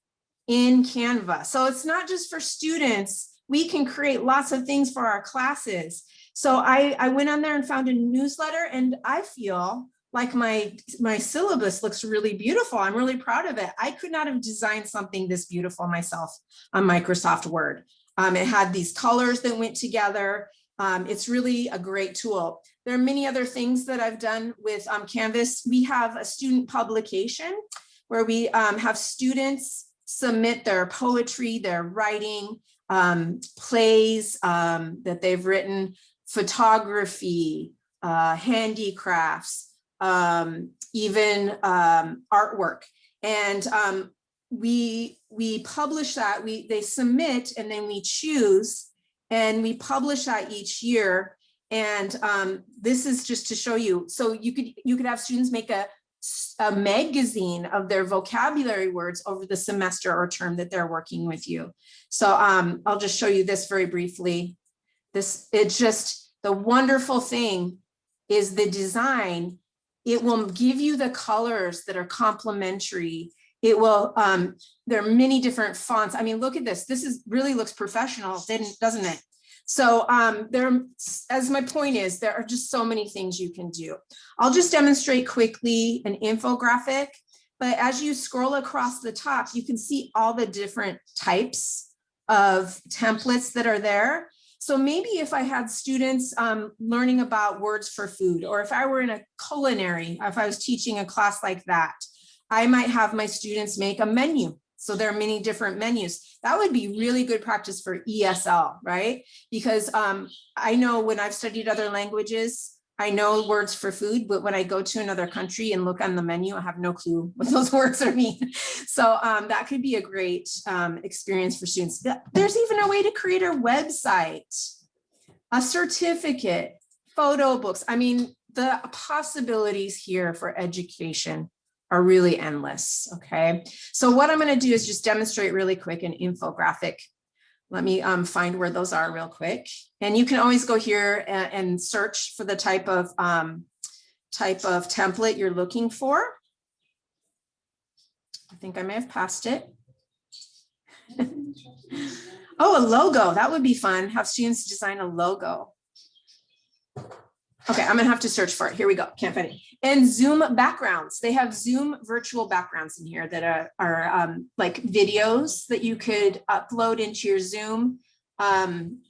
in Canva. So it's not just for students. We can create lots of things for our classes. So I, I went on there and found a newsletter and I feel like my, my syllabus looks really beautiful. I'm really proud of it. I could not have designed something this beautiful myself on Microsoft Word. Um, it had these colors that went together. Um, it's really a great tool. There are many other things that I've done with um, Canvas. We have a student publication where we um, have students submit their poetry, their writing, um, plays um, that they've written, photography, uh, handicrafts, um, even um, artwork. And we, we publish that, we, they submit and then we choose and we publish that each year. And um, this is just to show you. So you could you could have students make a, a magazine of their vocabulary words over the semester or term that they're working with you. So um, I'll just show you this very briefly. This it's just the wonderful thing is the design. It will give you the colors that are complementary. It will, um, there are many different fonts. I mean, look at this. This is really looks professional, doesn't it? So um, there, as my point is, there are just so many things you can do. I'll just demonstrate quickly an infographic, but as you scroll across the top, you can see all the different types of templates that are there. So maybe if I had students um, learning about words for food, or if I were in a culinary, if I was teaching a class like that, I might have my students make a menu. So there are many different menus. That would be really good practice for ESL, right? Because um, I know when I've studied other languages, I know words for food, but when I go to another country and look on the menu, I have no clue what those words are mean. So um, that could be a great um, experience for students. There's even a way to create a website, a certificate, photo books. I mean, the possibilities here for education are really endless, okay? So what I'm gonna do is just demonstrate really quick an infographic. Let me um, find where those are real quick. And you can always go here and, and search for the type of um, type of template you're looking for. I think I may have passed it. oh, a logo, that would be fun. Have students design a logo. Okay, I'm gonna have to search for it. Here we go. Can't find it. And Zoom backgrounds. They have Zoom virtual backgrounds in here that are, are um, like videos that you could upload into your Zoom, um,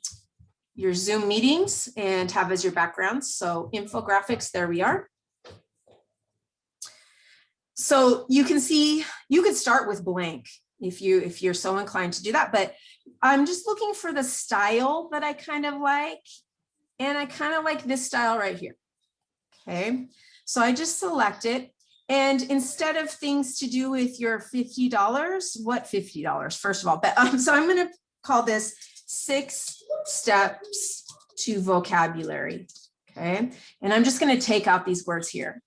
your Zoom meetings and have as your backgrounds. So infographics, there we are. So you can see, you could start with blank if you, if you're so inclined to do that, but I'm just looking for the style that I kind of like. And I kind of like this style right here. Okay, so I just select it. And instead of things to do with your $50, what $50, first of all, but um, so I'm gonna call this six steps to vocabulary. Okay, and I'm just gonna take out these words here.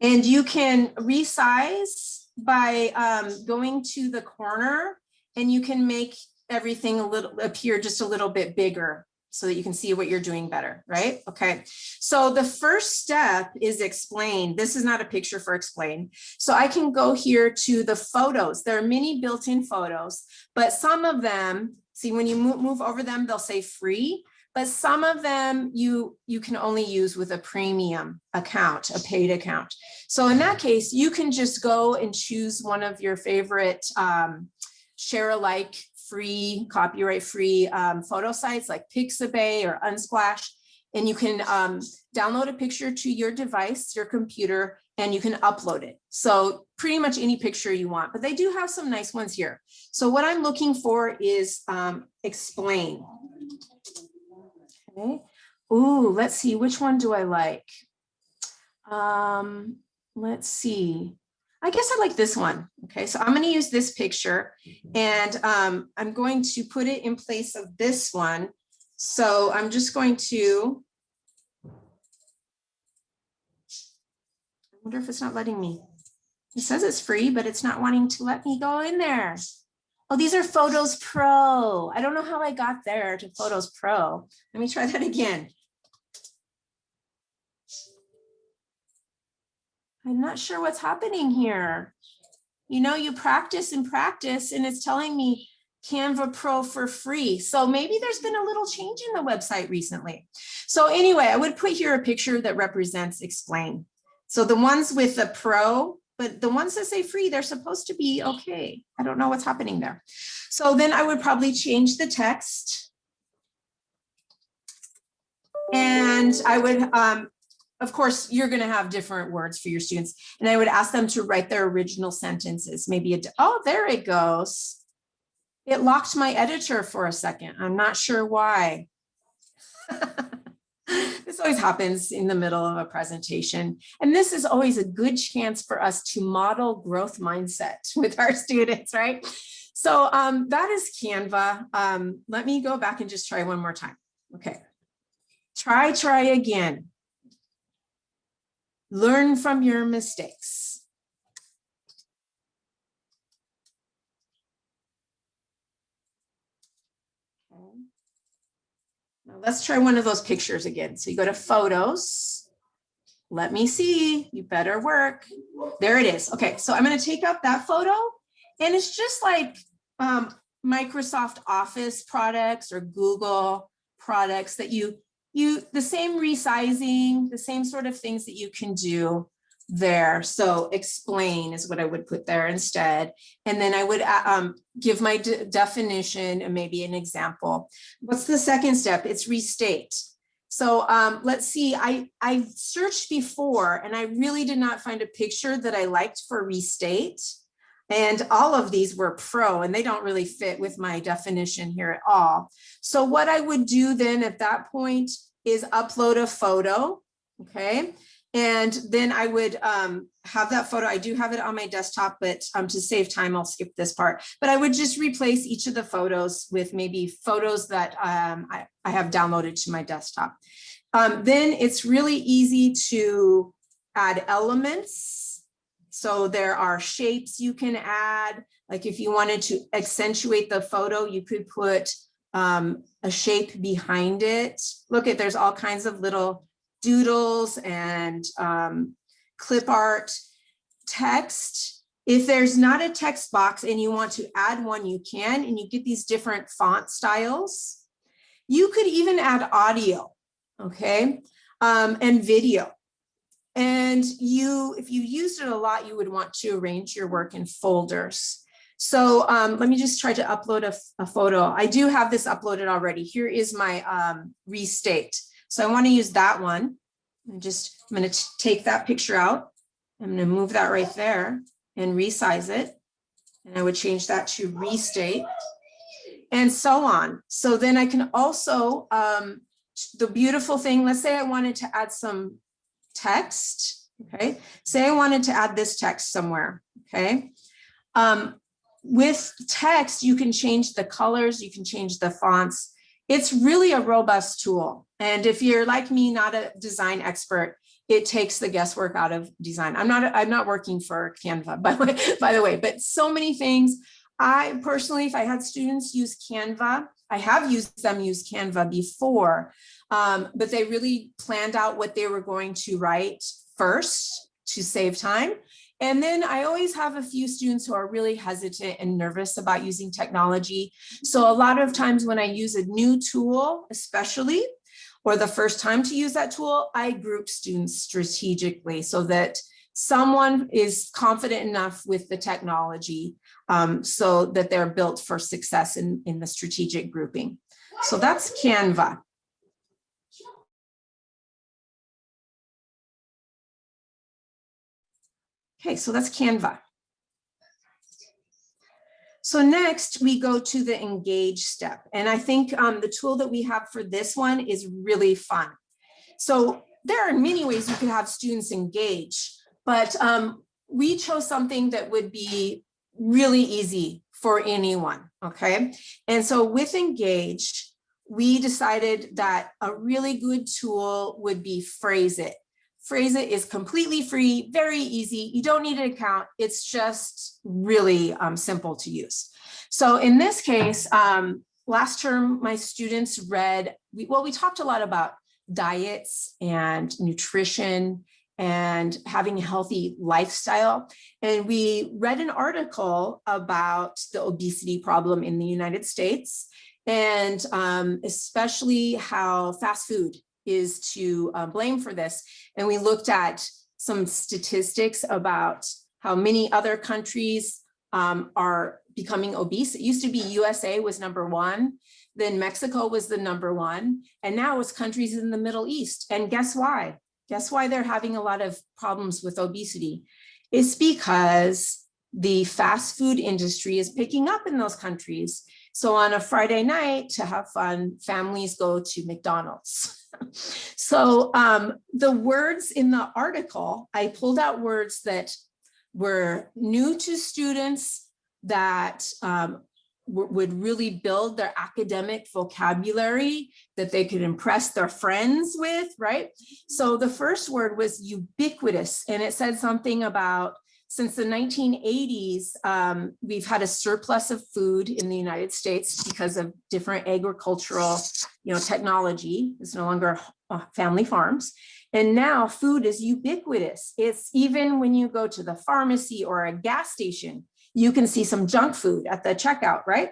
And you can resize by um, going to the corner and you can make everything a little appear just a little bit bigger so that you can see what you're doing better, right? Okay, so the first step is explain. This is not a picture for explain. So I can go here to the photos. There are many built-in photos, but some of them, see when you move, over them, they'll say free, but some of them you, you can only use with a premium account, a paid account. So in that case, you can just go and choose one of your favorite um, share alike free, copyright free um, photo sites like Pixabay or Unsplash. And you can um, download a picture to your device, your computer, and you can upload it. So pretty much any picture you want, but they do have some nice ones here. So what I'm looking for is um, explain. Okay. Ooh, let's see, which one do I like? Um, let's see. I guess I like this one. Okay, so I'm going to use this picture and um, I'm going to put it in place of this one. So I'm just going to. I wonder if it's not letting me. It says it's free, but it's not wanting to let me go in there. Oh, these are Photos Pro. I don't know how I got there to Photos Pro. Let me try that again. I'm not sure what's happening here. You know, you practice and practice and it's telling me Canva Pro for free. So maybe there's been a little change in the website recently. So anyway, I would put here a picture that represents explain. So the ones with the pro, but the ones that say free, they're supposed to be okay. I don't know what's happening there. So then I would probably change the text. And I would um, of course, you're going to have different words for your students. And I would ask them to write their original sentences. Maybe, a, oh, there it goes. It locked my editor for a second. I'm not sure why. this always happens in the middle of a presentation. And this is always a good chance for us to model growth mindset with our students, right? So um, that is Canva. Um, let me go back and just try one more time. Okay. Try, try again. Learn from your mistakes. Now let's try one of those pictures again. So you go to photos. Let me see, you better work. There it is. Okay, so I'm gonna take out that photo and it's just like um, Microsoft Office products or Google products that you you the same resizing, the same sort of things that you can do there. So explain is what I would put there instead. And then I would uh, um, give my de definition and maybe an example. What's the second step? It's restate. So um, let's see, I, I searched before and I really did not find a picture that I liked for restate. And all of these were pro and they don't really fit with my definition here at all. So what I would do then at that point is upload a photo, okay? And then I would um, have that photo. I do have it on my desktop, but um, to save time, I'll skip this part. But I would just replace each of the photos with maybe photos that um, I, I have downloaded to my desktop. Um, then it's really easy to add elements so there are shapes you can add. Like if you wanted to accentuate the photo, you could put um, a shape behind it. Look at, there's all kinds of little doodles and um, clip art text. If there's not a text box and you want to add one, you can, and you get these different font styles. You could even add audio, okay? um, and video. And you, if you used it a lot, you would want to arrange your work in folders. So um, let me just try to upload a, a photo. I do have this uploaded already. Here is my um, restate. So I want to use that one. I'm just, I'm going to take that picture out. I'm going to move that right there and resize it. And I would change that to restate and so on. So then I can also, um, the beautiful thing, let's say I wanted to add some text, okay? Say I wanted to add this text somewhere, okay? Um, with text, you can change the colors, you can change the fonts. It's really a robust tool. And if you're like me, not a design expert, it takes the guesswork out of design. I'm not, I'm not working for Canva, by the way, by the way, but so many things. I personally, if I had students use Canva, I have used them use Canva before, um, but they really planned out what they were going to write first to save time. And then I always have a few students who are really hesitant and nervous about using technology. So a lot of times when I use a new tool, especially, or the first time to use that tool, I group students strategically so that someone is confident enough with the technology um, so that they're built for success in, in the strategic grouping. So that's Canva. Okay, so that's Canva. So next we go to the engage step. And I think um, the tool that we have for this one is really fun. So there are many ways you could have students engage, but um, we chose something that would be really easy for anyone, okay? And so with engage, we decided that a really good tool would be Phrase.it. Phrase it is completely free, very easy. You don't need an account. It's just really um, simple to use. So in this case, um, last term, my students read, we, well, we talked a lot about diets and nutrition and having a healthy lifestyle. And we read an article about the obesity problem in the United States and um, especially how fast food is to uh, blame for this. And we looked at some statistics about how many other countries um, are becoming obese. It used to be USA was number one, then Mexico was the number one, and now it's countries in the Middle East. And guess why? Guess why they're having a lot of problems with obesity? It's because the fast food industry is picking up in those countries. So on a Friday night to have fun, families go to McDonald's. so um, the words in the article, I pulled out words that were new to students that um, would really build their academic vocabulary that they could impress their friends with, right? So the first word was ubiquitous, and it said something about since the 1980s, um, we've had a surplus of food in the United States because of different agricultural, you know, technology. It's no longer uh, family farms. And now food is ubiquitous. It's even when you go to the pharmacy or a gas station, you can see some junk food at the checkout, right?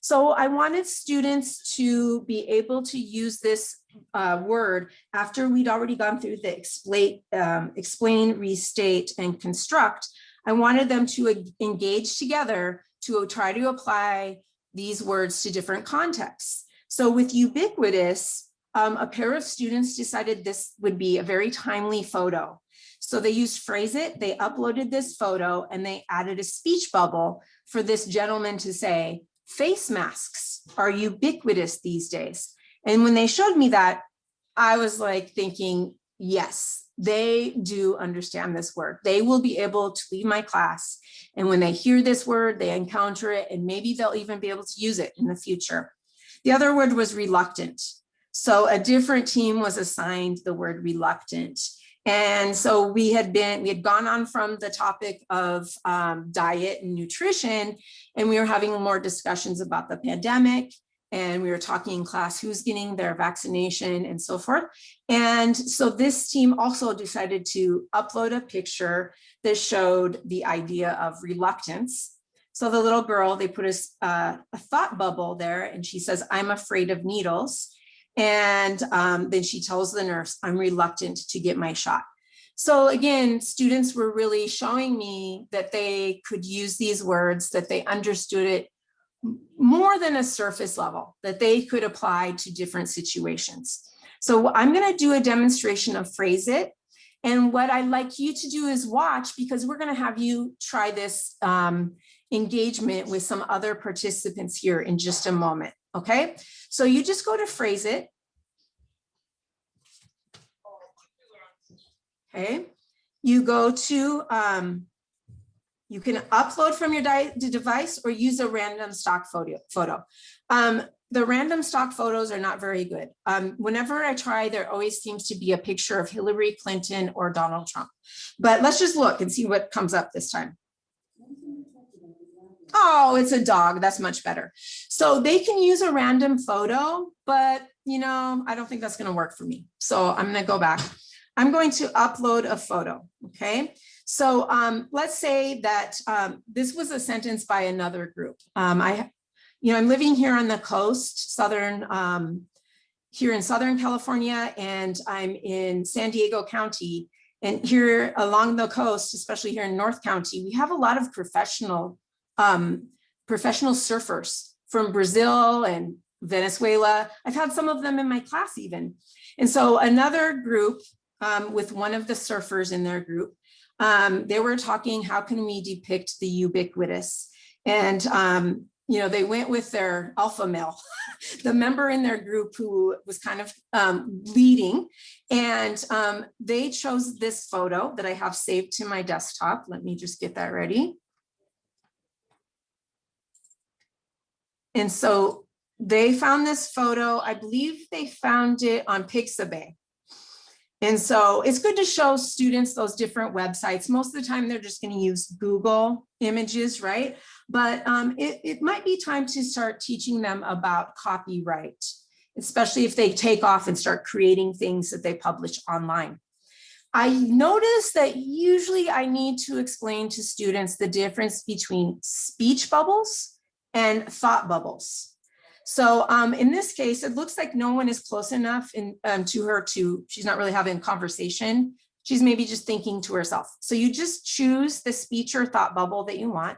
So I wanted students to be able to use this uh, word after we'd already gone through the explain, um, explain, restate, and construct. I wanted them to engage together to try to apply these words to different contexts. So with ubiquitous, um, a pair of students decided this would be a very timely photo. So they used Phrase.it, they uploaded this photo and they added a speech bubble for this gentleman to say, face masks are ubiquitous these days. And when they showed me that, I was like thinking, yes, they do understand this word. They will be able to leave my class. And when they hear this word, they encounter it, and maybe they'll even be able to use it in the future. The other word was reluctant. So a different team was assigned the word reluctant. And so we had been, we had gone on from the topic of um, diet and nutrition, and we were having more discussions about the pandemic and we were talking in class who's getting their vaccination and so forth. And so this team also decided to upload a picture that showed the idea of reluctance. So the little girl, they put a, uh, a thought bubble there and she says, I'm afraid of needles. And um, then she tells the nurse, I'm reluctant to get my shot. So again, students were really showing me that they could use these words, that they understood it more than a surface level, that they could apply to different situations. So I'm gonna do a demonstration of Phrase.it. And what I'd like you to do is watch because we're gonna have you try this um, engagement with some other participants here in just a moment, okay? So you just go to Phrase.it. Okay, you go to, um, you can upload from your device or use a random stock photo. photo. Um, the random stock photos are not very good. Um, whenever I try, there always seems to be a picture of Hillary Clinton or Donald Trump. But let's just look and see what comes up this time. Oh, it's a dog. That's much better. So they can use a random photo, but you know, I don't think that's going to work for me. So I'm going to go back. I'm going to upload a photo. Okay. So um, let's say that um, this was a sentence by another group. Um, I, you know, I'm living here on the coast, southern, um, here in Southern California, and I'm in San Diego County. And here along the coast, especially here in North County, we have a lot of professional um, professional surfers from Brazil and Venezuela. I've had some of them in my class even. And so another group um, with one of the surfers in their group, um, they were talking, how can we depict the ubiquitous? And, um, you know, they went with their alpha male, the member in their group who was kind of um, leading. And um, they chose this photo that I have saved to my desktop. Let me just get that ready. And so they found this photo, I believe they found it on Pixabay. And so it's good to show students those different websites. Most of the time, they're just gonna use Google images, right? But um, it, it might be time to start teaching them about copyright, especially if they take off and start creating things that they publish online. I notice that usually I need to explain to students the difference between speech bubbles and thought bubbles. So um, in this case, it looks like no one is close enough in, um, to her to, she's not really having a conversation. She's maybe just thinking to herself. So you just choose the speech or thought bubble that you want,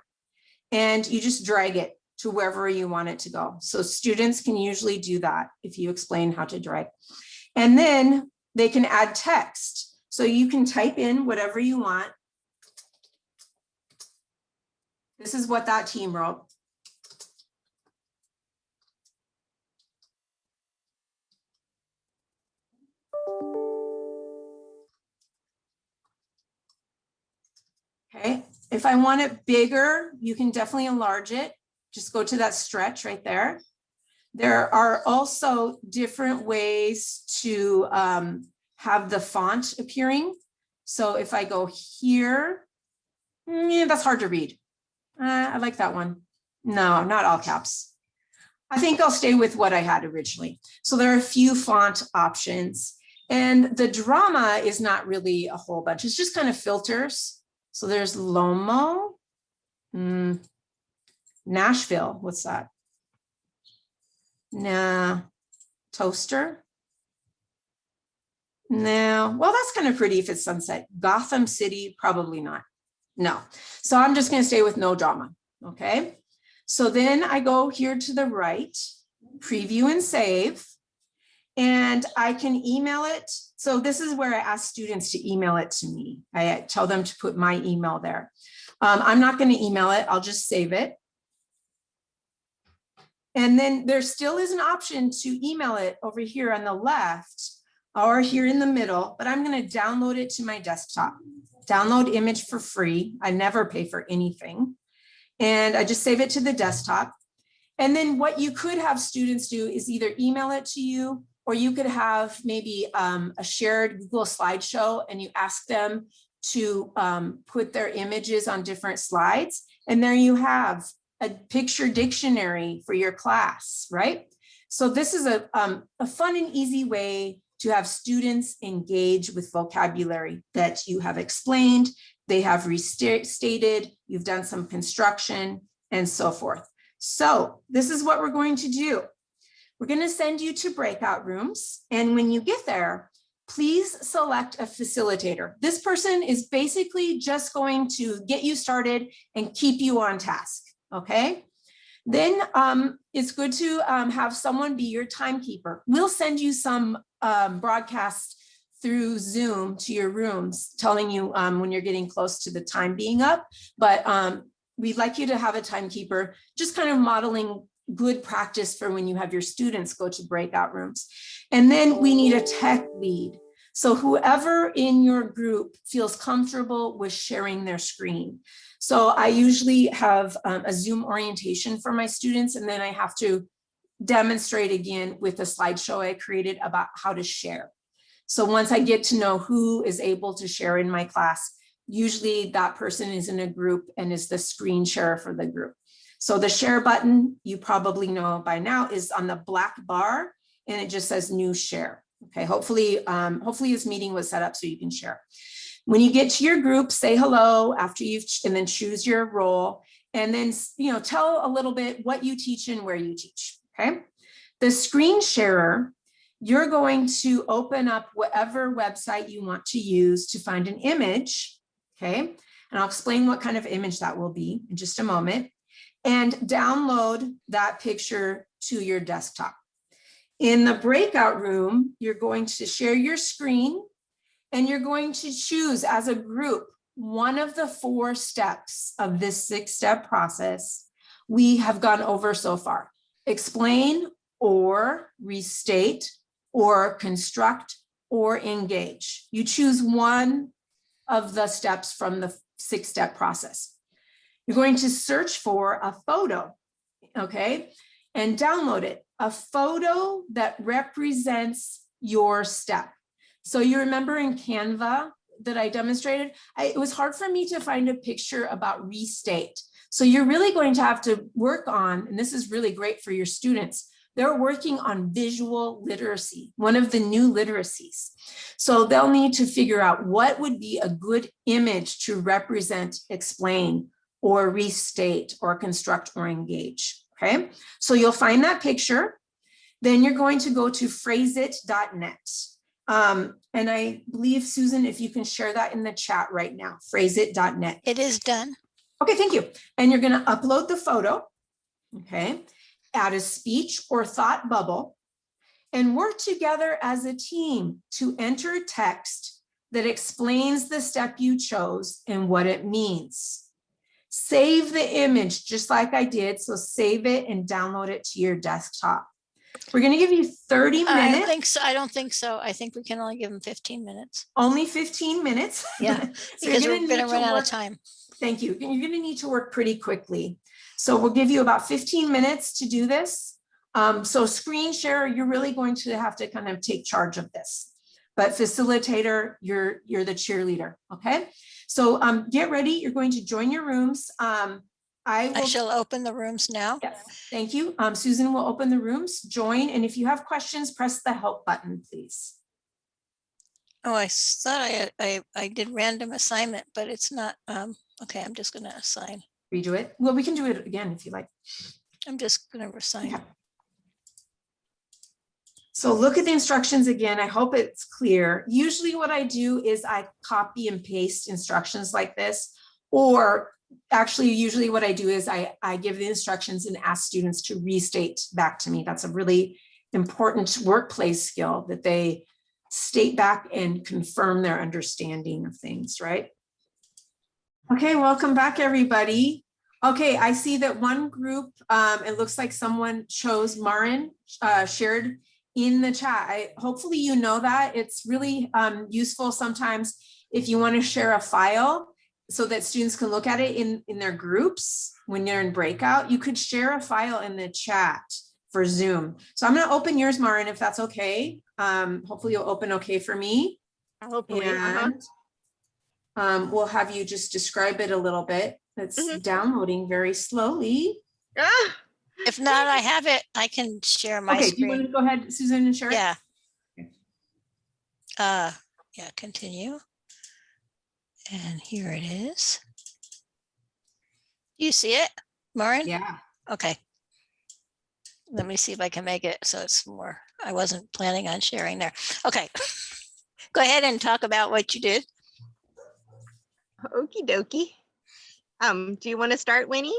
and you just drag it to wherever you want it to go. So students can usually do that if you explain how to drag. And then they can add text. So you can type in whatever you want. This is what that team wrote. Okay, if I want it bigger, you can definitely enlarge it. Just go to that stretch right there. There are also different ways to um, have the font appearing. So if I go here, mm, yeah, that's hard to read. Uh, I like that one. No, not all caps. I think I'll stay with what I had originally. So there are a few font options and the drama is not really a whole bunch. It's just kind of filters. So there's Lomo, mm, Nashville, what's that? Nah, Toaster. No, well, that's kind of pretty if it's sunset. Gotham City, probably not. No, so I'm just gonna stay with no drama, okay? So then I go here to the right, preview and save. And I can email it. So this is where I ask students to email it to me. I tell them to put my email there. Um, I'm not going to email it. I'll just save it. And then there still is an option to email it over here on the left or here in the middle, but I'm going to download it to my desktop. Download image for free. I never pay for anything. And I just save it to the desktop. And then what you could have students do is either email it to you or you could have maybe um, a shared Google slideshow and you ask them to um, put their images on different slides. And there you have a picture dictionary for your class, right? So this is a, um, a fun and easy way to have students engage with vocabulary that you have explained, they have restated, you've done some construction and so forth. So this is what we're going to do. We're going to send you to breakout rooms. And when you get there, please select a facilitator. This person is basically just going to get you started and keep you on task. Okay. Then um, it's good to um, have someone be your timekeeper. We'll send you some um, broadcasts through Zoom to your rooms, telling you um, when you're getting close to the time being up. But um, we'd like you to have a timekeeper, just kind of modeling good practice for when you have your students go to breakout rooms. And then we need a tech lead. So whoever in your group feels comfortable with sharing their screen. So I usually have um, a Zoom orientation for my students, and then I have to demonstrate again with a slideshow I created about how to share. So once I get to know who is able to share in my class, usually that person is in a group and is the screen share for the group. So the share button, you probably know by now, is on the black bar and it just says new share. Okay, hopefully, um, hopefully this meeting was set up so you can share. When you get to your group, say hello after you've, and then choose your role. And then, you know, tell a little bit what you teach and where you teach, okay? The screen sharer, you're going to open up whatever website you want to use to find an image, okay? And I'll explain what kind of image that will be in just a moment and download that picture to your desktop. In the breakout room, you're going to share your screen and you're going to choose as a group one of the four steps of this six step process we have gone over so far. Explain or restate or construct or engage. You choose one of the steps from the six step process. You're going to search for a photo, okay, and download it. A photo that represents your step. So you remember in Canva that I demonstrated, I, it was hard for me to find a picture about restate. So you're really going to have to work on, and this is really great for your students, they're working on visual literacy, one of the new literacies. So they'll need to figure out what would be a good image to represent, explain, or restate, or construct, or engage. Okay, so you'll find that picture. Then you're going to go to phraseit.net. Um, and I believe, Susan, if you can share that in the chat right now, phraseit.net. It is done. Okay, thank you. And you're going to upload the photo, okay, add a speech or thought bubble, and work together as a team to enter text that explains the step you chose and what it means. Save the image just like I did. So save it and download it to your desktop. We're going to give you 30 minutes. I think so. I don't think so. I think we can only give them 15 minutes. only 15 minutes. Yeah, So you're Because we're gonna to run out work- of time. Thank you. You're going to need to work pretty quickly. So we'll give you about 15 minutes to do this. Um, so screen share, you're really going to have to kind of take charge of this. But facilitator, you're, you're the cheerleader, okay? So um, get ready. You're going to join your rooms. Um, I I will shall open the rooms now. Yes, thank you. Um, Susan will open the rooms, join, and if you have questions, press the help button, please. Oh, I thought I, I, I did random assignment, but it's not, um, okay, I'm just gonna assign. Redo it. Well, we can do it again if you like. I'm just gonna assign. Yeah. So look at the instructions again. I hope it's clear. Usually what I do is I copy and paste instructions like this, or actually usually what I do is I, I give the instructions and ask students to restate back to me. That's a really important workplace skill that they state back and confirm their understanding of things, right? Okay, welcome back, everybody. Okay, I see that one group, um, it looks like someone chose Maren, uh, shared in the chat. I, hopefully you know that. It's really um, useful sometimes if you want to share a file so that students can look at it in, in their groups when you're in breakout. You could share a file in the chat for Zoom. So I'm going to open yours, Maren, if that's okay. Um, hopefully you'll open okay for me. Hopefully, uh-huh. And um, we'll have you just describe it a little bit. It's Mhm. downloading very slowly. Ah, If not, I have it. I can share my Okay, do you want screen. to go ahead, Susan, and share? Yeah. Okay. Uh, yeah, continue. And here it is. You see it, Maureen? Yeah. Okay. let me see if I can make it so it's more, I wasn't planning on sharing there. Okay. Go ahead and talk about what you did. Okie dokie. Um, do you want to start, Winnie?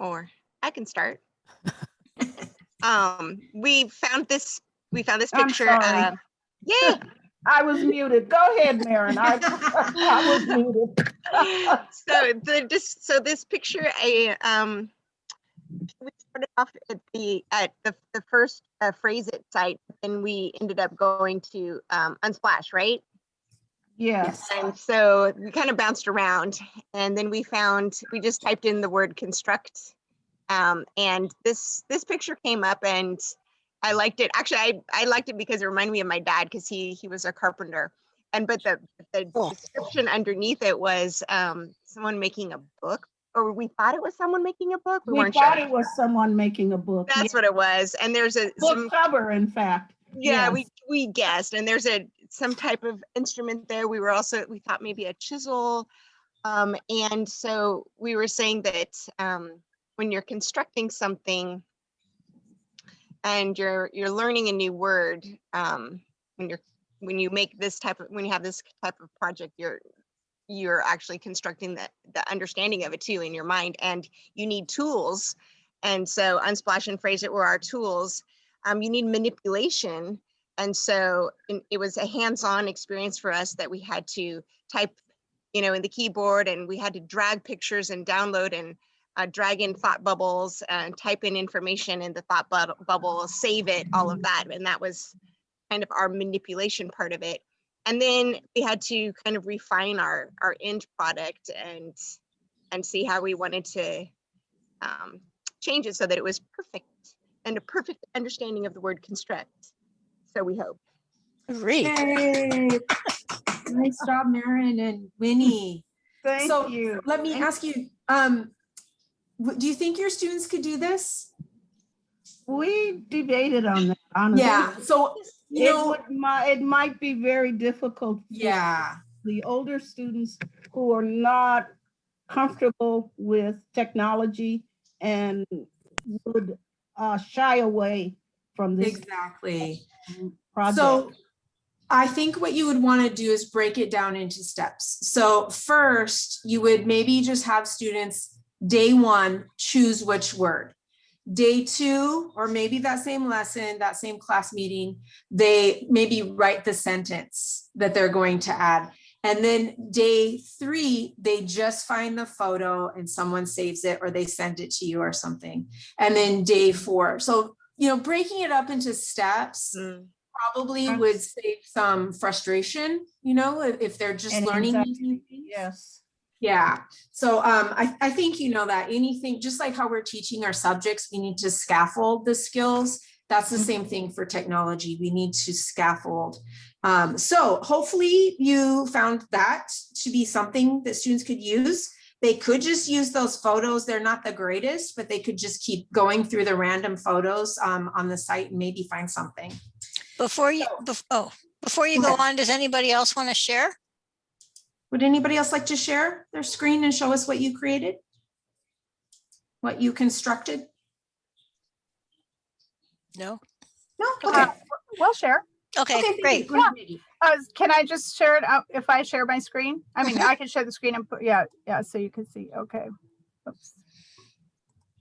Or I can start. Um, we found this, we found this I'm picture. sorry. uh, Yeah, I was muted. Go ahead, Maren. I, I was muted. so the just so this picture I um we started off at the at the the first uh, Phrase.it site and we ended up going to um unsplash right Yes. and so we kind of bounced around and then we found we just typed in the word construct um and this this picture came up and I liked it actually I I liked it because it reminded me of my dad because he he was a carpenter and but the the Cool. description underneath it was um someone making a book or we thought it was someone making a book we, We thought sure it was someone making a book. that's what it was and there's a some Book cover, in fact. Yeah we we guessed and there's a some type of instrument there. We were also we thought maybe a chisel um and so we were saying that um when you're constructing something and you're you're learning a new word um when you're when you make this type of when you have this type of project you're you're actually constructing the the understanding of it too in your mind and you need tools. And so unsplash and Phrase.it were our tools um, you need manipulation. And so it was a hands-on experience for us that we had to type you know in the keyboard and we had to drag pictures and download and uh, drag in thought bubbles and type in information in the thought bub- bubble save it all of that. And that was kind of our manipulation part of it. And then we had to kind of refine our our end product and and see how we wanted to um, change it so that it was perfect and a perfect understanding of the word construct so we hope Great. Yay. Nice job, Maren and Winnie. Thank So, you. Let me ask you, um, do you think your students could do this? We debated on that, honestly. Yeah, so, you It know, would, it might be very difficult. for yeah, The older students who are not comfortable with technology and would uh, shy away from this exactly. project. So I think what you would want to do is break it down into steps. So first, you would maybe just have students, day one, choose which word. Day two, or maybe that same lesson, that same class meeting, they maybe write the sentence that they're going to add. And then day three, they just find the photo and someone saves it or they send it to you or something. And then day four. So, you know, breaking it up into steps probably Okay. would save some frustration, you know, if, if they're just learning. things. Yes. Yeah, so um, I, I think you know that anything, just like how we're teaching our subjects, we need to scaffold the skills. That's the same thing for technology. We need to scaffold. Um, so hopefully you found that to be something that students could use. They could just use those photos. They're not the greatest, but they could just keep going through the random photos um, on the site and maybe find something. Before you, bef- oh, before you go on, does anybody else want to share? Would anybody else like to share their screen and show us what you created? What you constructed? No? No? Okay. Okay. We'll share. Okay, Okay, great. Go ahead, Nikki. Uh, can I just share it out if I share my screen? I mean, I can share the screen and put, yeah, yeah, so you can see, okay. Oops.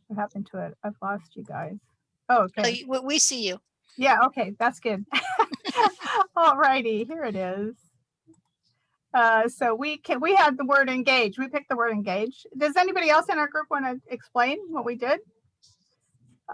What happened to it? I've lost you guys. Oh, okay. you- We, we see you. Yeah, okay, that's good. All righty, here it is. Uh, so we can, we had the word engage. We picked the word engage. Does anybody else in our group want to explain what we did?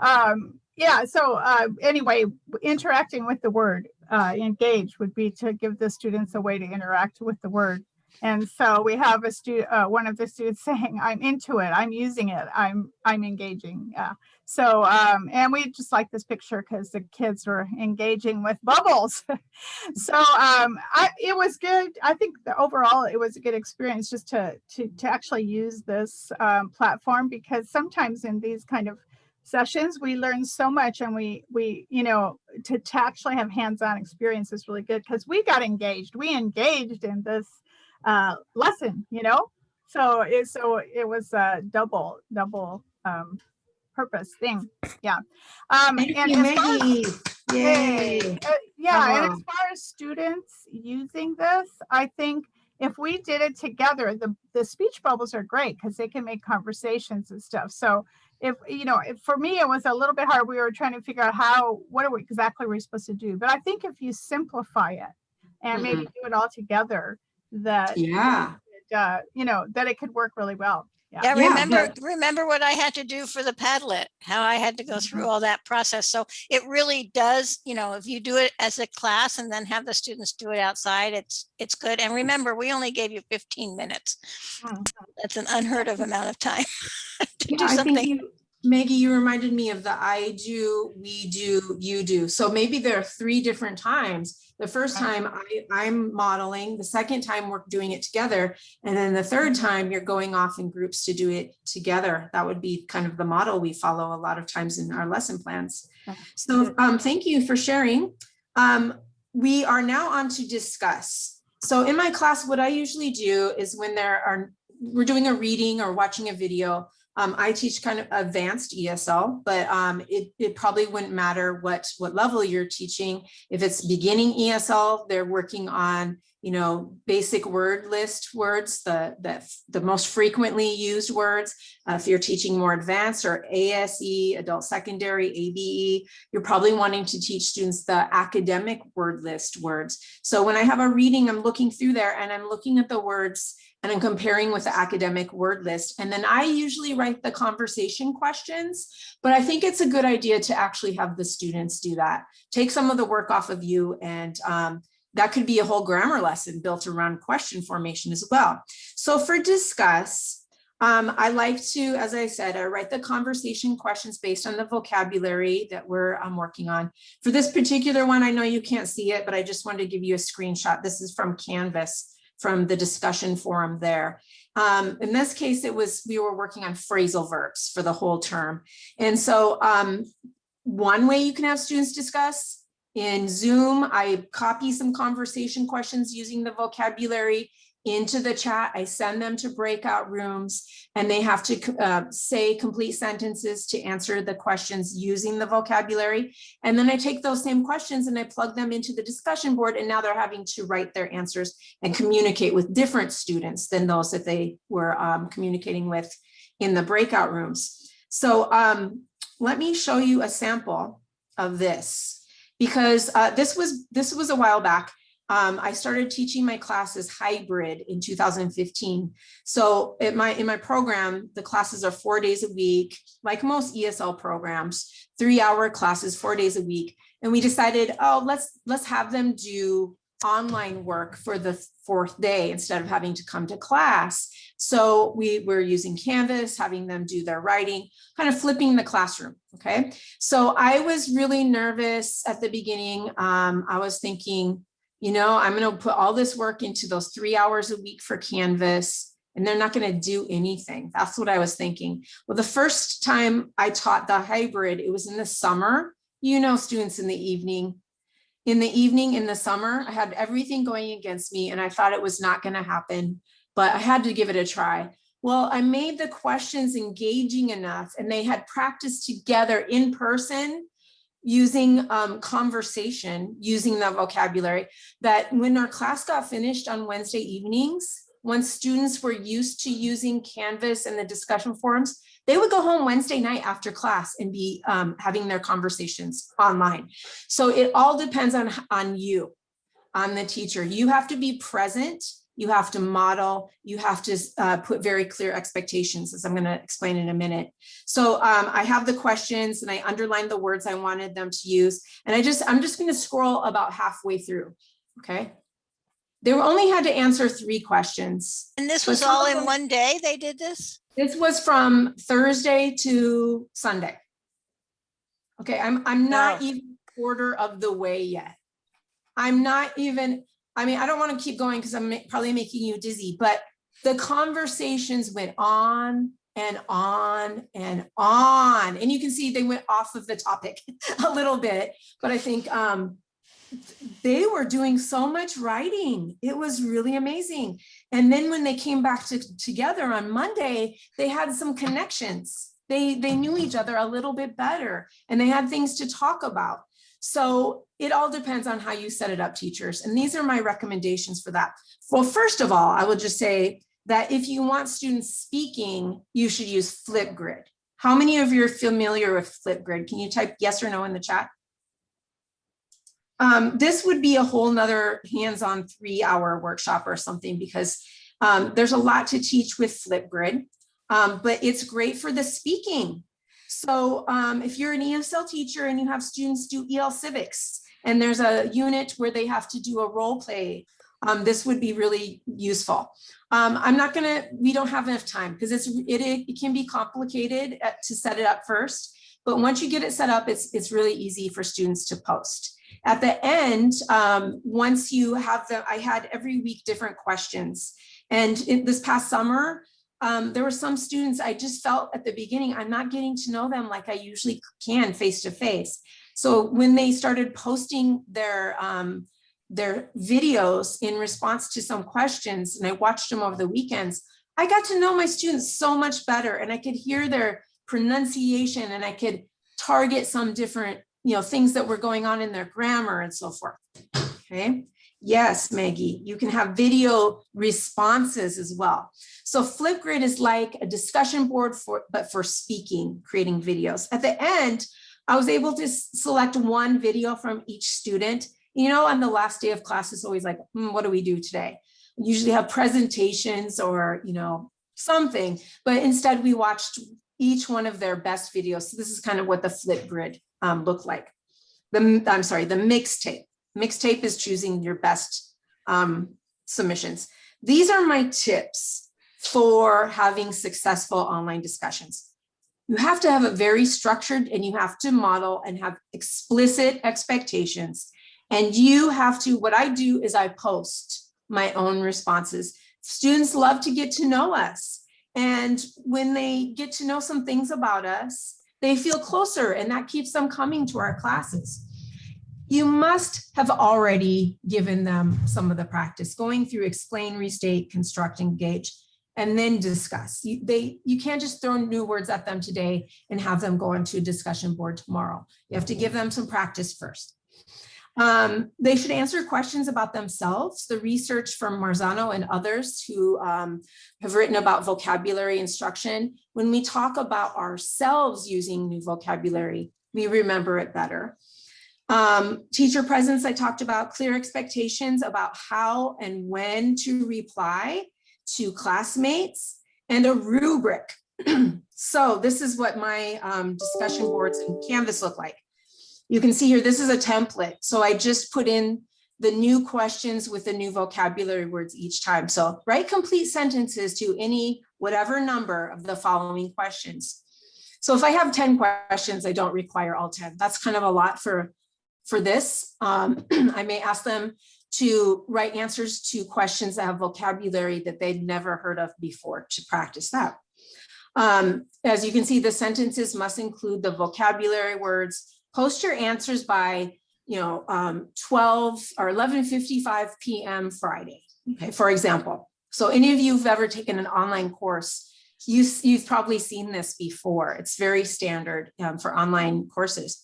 Um, yeah, so uh, anyway, interacting with the word uh, engage would be to give the students a way to interact with the word. And so we have a student, uh, one of the students saying, I'm into it, I'm using it, I'm, I'm engaging. Yeah. So, um, and we just like this picture because the kids were engaging with bubbles. so, um, I, it was good. I think that overall it was a good experience just to, to, to actually use this, um, platform because sometimes in these kind of sessions, we learn so much and we, we, you know, to, to actually have hands-on experience is really good because we got engaged. We engaged in this, uh, lesson, you know? So it, so it was a double, double, um, purpose thing. Yeah. Um, Thank and you, as far as- Maggie. Yay. Uh, Yeah, and Uh-huh. as far as students using this, I think if we did it together, the, the speech bubbles are great because they can make conversations and stuff. So if, you know, if, for me, it was a little bit hard. We were trying to figure out how, what are we exactly we're supposed to do? But I think if you simplify it and maybe do it all together, that, Yeah. uh, you know, that it could work really well. Yeah. Yeah, Yeah, remember, remember what I had to do for the Padlet, how I had to go Mm-hmm. through all that process. So it really does, you know, if you do it as a class and then have the students do it outside, it's, it's good. And remember, we only gave you 15 minutes. Mhm. That's an unheard of amount of time to Yeah, do I think something. Maggie, you reminded me of the I do, we do, you do. So maybe there are three different times. The first time I, I'm modeling, the second time we're doing it together. And then the third time you're going off in groups to do it together. That would be kind of the model we follow a lot of times in our lesson plans. So um, thank you for sharing. Um, we are now on to discuss. So in my class, what I usually do is when there are, we're doing a reading or watching a video, um, I teach kind of advanced ESL, but um, it, it probably wouldn't matter what, what level you're teaching. If it's beginning ESL, they're working on, you know, basic word list words, the, the, the most frequently used words. Uh, if you're teaching more advanced or ASE, adult secondary, ABE, you're probably wanting to teach students the academic word list words. So when I have a reading, I'm looking through there and I'm looking at the words and I'm comparing with the academic word list. And then I usually write the conversation questions, but I think it's a good idea to actually have the students do that. Take some of the work off of you and um, that could be a whole grammar lesson built around question formation as well. So for discuss, um, I like to, as I said, I write the conversation questions based on the vocabulary that we're um, working on. For this particular one, I know you can't see it, but I just wanted to give you a screenshot. This is from Canvas from the discussion forum there. Um, in this case, it was, we were working on phrasal verbs for the whole term. And so um, one way you can have students discuss in Zoom, I copy some conversation questions using the vocabulary into the chat. I send them to breakout rooms and they have to uh, say complete sentences to answer the questions using the vocabulary. And then I take those same questions and I plug them into the discussion board and now they're having to write their answers and communicate with different students than those that they were um, communicating with in the breakout rooms. So um, let me show you a sample of this because uh, this was this was a while back. Um, I started teaching my classes hybrid in 2015. So in my in my program, the classes are four days a week, like most ESL programs, three hour classes, four days a week. And we decided, oh, let's let's have them do online work for the fourth day instead of having to come to class. So we were using Canvas, having them do their writing, kind of flipping the classroom. Okay. So I was really nervous at the beginning. Um, I was thinking, you know, I'm going to put all this work into those three hours a week for Canvas and they're not going to do anything. That's what I was thinking. Well, the first time I taught the hybrid, it was in the summer, you know, students in the evening. In the evening, in the summer, I had everything going against me and I thought it was not going to happen, but I had to give it a try. Well, I made the questions engaging enough and they had practiced together in person using um, conversation, using the vocabulary, that when our class got finished on Wednesday evenings, once students were used to using Canvas and the discussion forums, they would go home Wednesday night after class and be um, having their conversations online. So it all depends on, on you, on the teacher. You have to be present you have to model, you have to uh, put very clear expectations, as I'm going to explain in a minute. So um, I have the questions and I underlined the words I wanted them to use. And I just, I'm just going to scroll about halfway through. Okay. They only had to answer three questions. And this was some all in one day they did this? This was from Thursday to Sunday. Okay, I'm, I'm not Wow. even quarter of the way yet. I'm not even, I mean, I don't want to keep going because I'm probably making you dizzy, but the conversations went on and on and on. And you can see they went off of the topic a little bit, but I think um, they were doing so much writing. It was really amazing. And then when they came back to, together on Monday, they had some connections. They, they knew each other a little bit better and they had things to talk about. So it all depends on how you set it up, teachers. And these are my recommendations for that. Well, first of all, I will just say that if you want students speaking, you should use Flipgrid. How many of you are familiar with Flipgrid? Can you type yes or no in the chat? Um, this would be a whole nother hands-on three hour workshop or something because um, there's a lot to teach with Flipgrid, um, but it's great for the speaking. So um, if you're an ESL teacher and you have students do EL civics and there's a unit where they have to do a role play, um, this would be really useful. Um, I'm not gonna, we don't have enough time because it's it, it can be complicated at, to set it up first, but once you get it set up, it's, it's really easy for students to post. At the end, um, once you have the, I had every week different questions. And in this past summer, um, there were some students I just felt at the beginning, I'm not getting to know them like I usually can face to face. So when they started posting their, um, their videos in response to some questions, and I watched them over the weekends, I got to know my students so much better and I could hear their pronunciation and I could target some different you know, things that were going on in their grammar and so forth. Okay. Yes, Maggie, you can have video responses as well. So Flipgrid is like a discussion board for, but for speaking, creating videos. At the end, I was able to select one video from each student. You know, on the last day of class, it's always like, hmm, what do we do today? Usually have presentations or, you know, something, but instead we watched each one of their best videos. So this is kind of what the Flipgrid um, look like. The, I'm sorry, the mixtape. Mixtape is choosing your best um, submissions. These are my tips for having successful online discussions. You have to have a very structured and you have to model and have explicit expectations. And you have to, what I do is I post my own responses. Students love to get to know us. And when they get to know some things about us, they feel closer and that keeps them coming to our classes. You must have already given them some of the practice going through explain, restate, construct, engage, and then discuss. You, they, you can't just throw new words at them today and have them go into a discussion board tomorrow. You have to give them some practice first. Um, they should answer questions about themselves. The research from Marzano and others who um, have written about vocabulary instruction, when we talk about ourselves using new vocabulary, we remember it better. Um, teacher presence, I talked about clear expectations about how and when to reply to classmates and a rubric. so this is what my um, discussion boards and Canvas look like. You can see here, this is a template. So I just put in the new questions with the new vocabulary words each time. So write complete sentences to any whatever number of the following questions. So if I have 10 questions, I don't require all 10. That's kind of a lot for, for this. Um, I may ask them to write answers to questions that have vocabulary that they'd never heard of before to practice that. Um, as you can see, the sentences must include the vocabulary words, post your answers by, you know, um, 12 or 11.55 p.m. Friday, okay, for example. So any of you who've ever taken an online course, you, you've probably seen this before. It's very standard um, for online courses.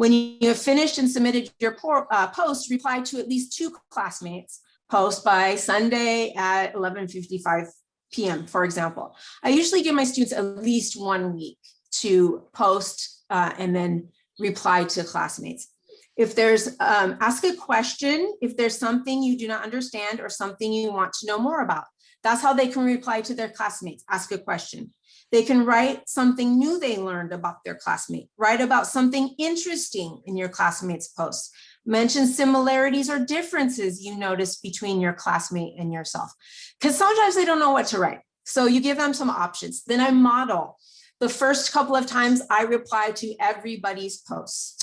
When you have finished and submitted your uh, post, reply to at least two classmates post by Sunday at 11.55 p.m., for example. I usually give my students at least one week to post uh, and then reply to classmates. If there's, um, ask a question, if there's something you do not understand or something you want to know more about. That's how they can reply to their classmates, ask a question. They can write something new they learned about their classmate, write about something interesting in your classmate's post, mention similarities or differences you notice between your classmate and yourself. Because sometimes they don't know what to write. So you give them some options. Then I model the first couple of times I reply to everybody's posts.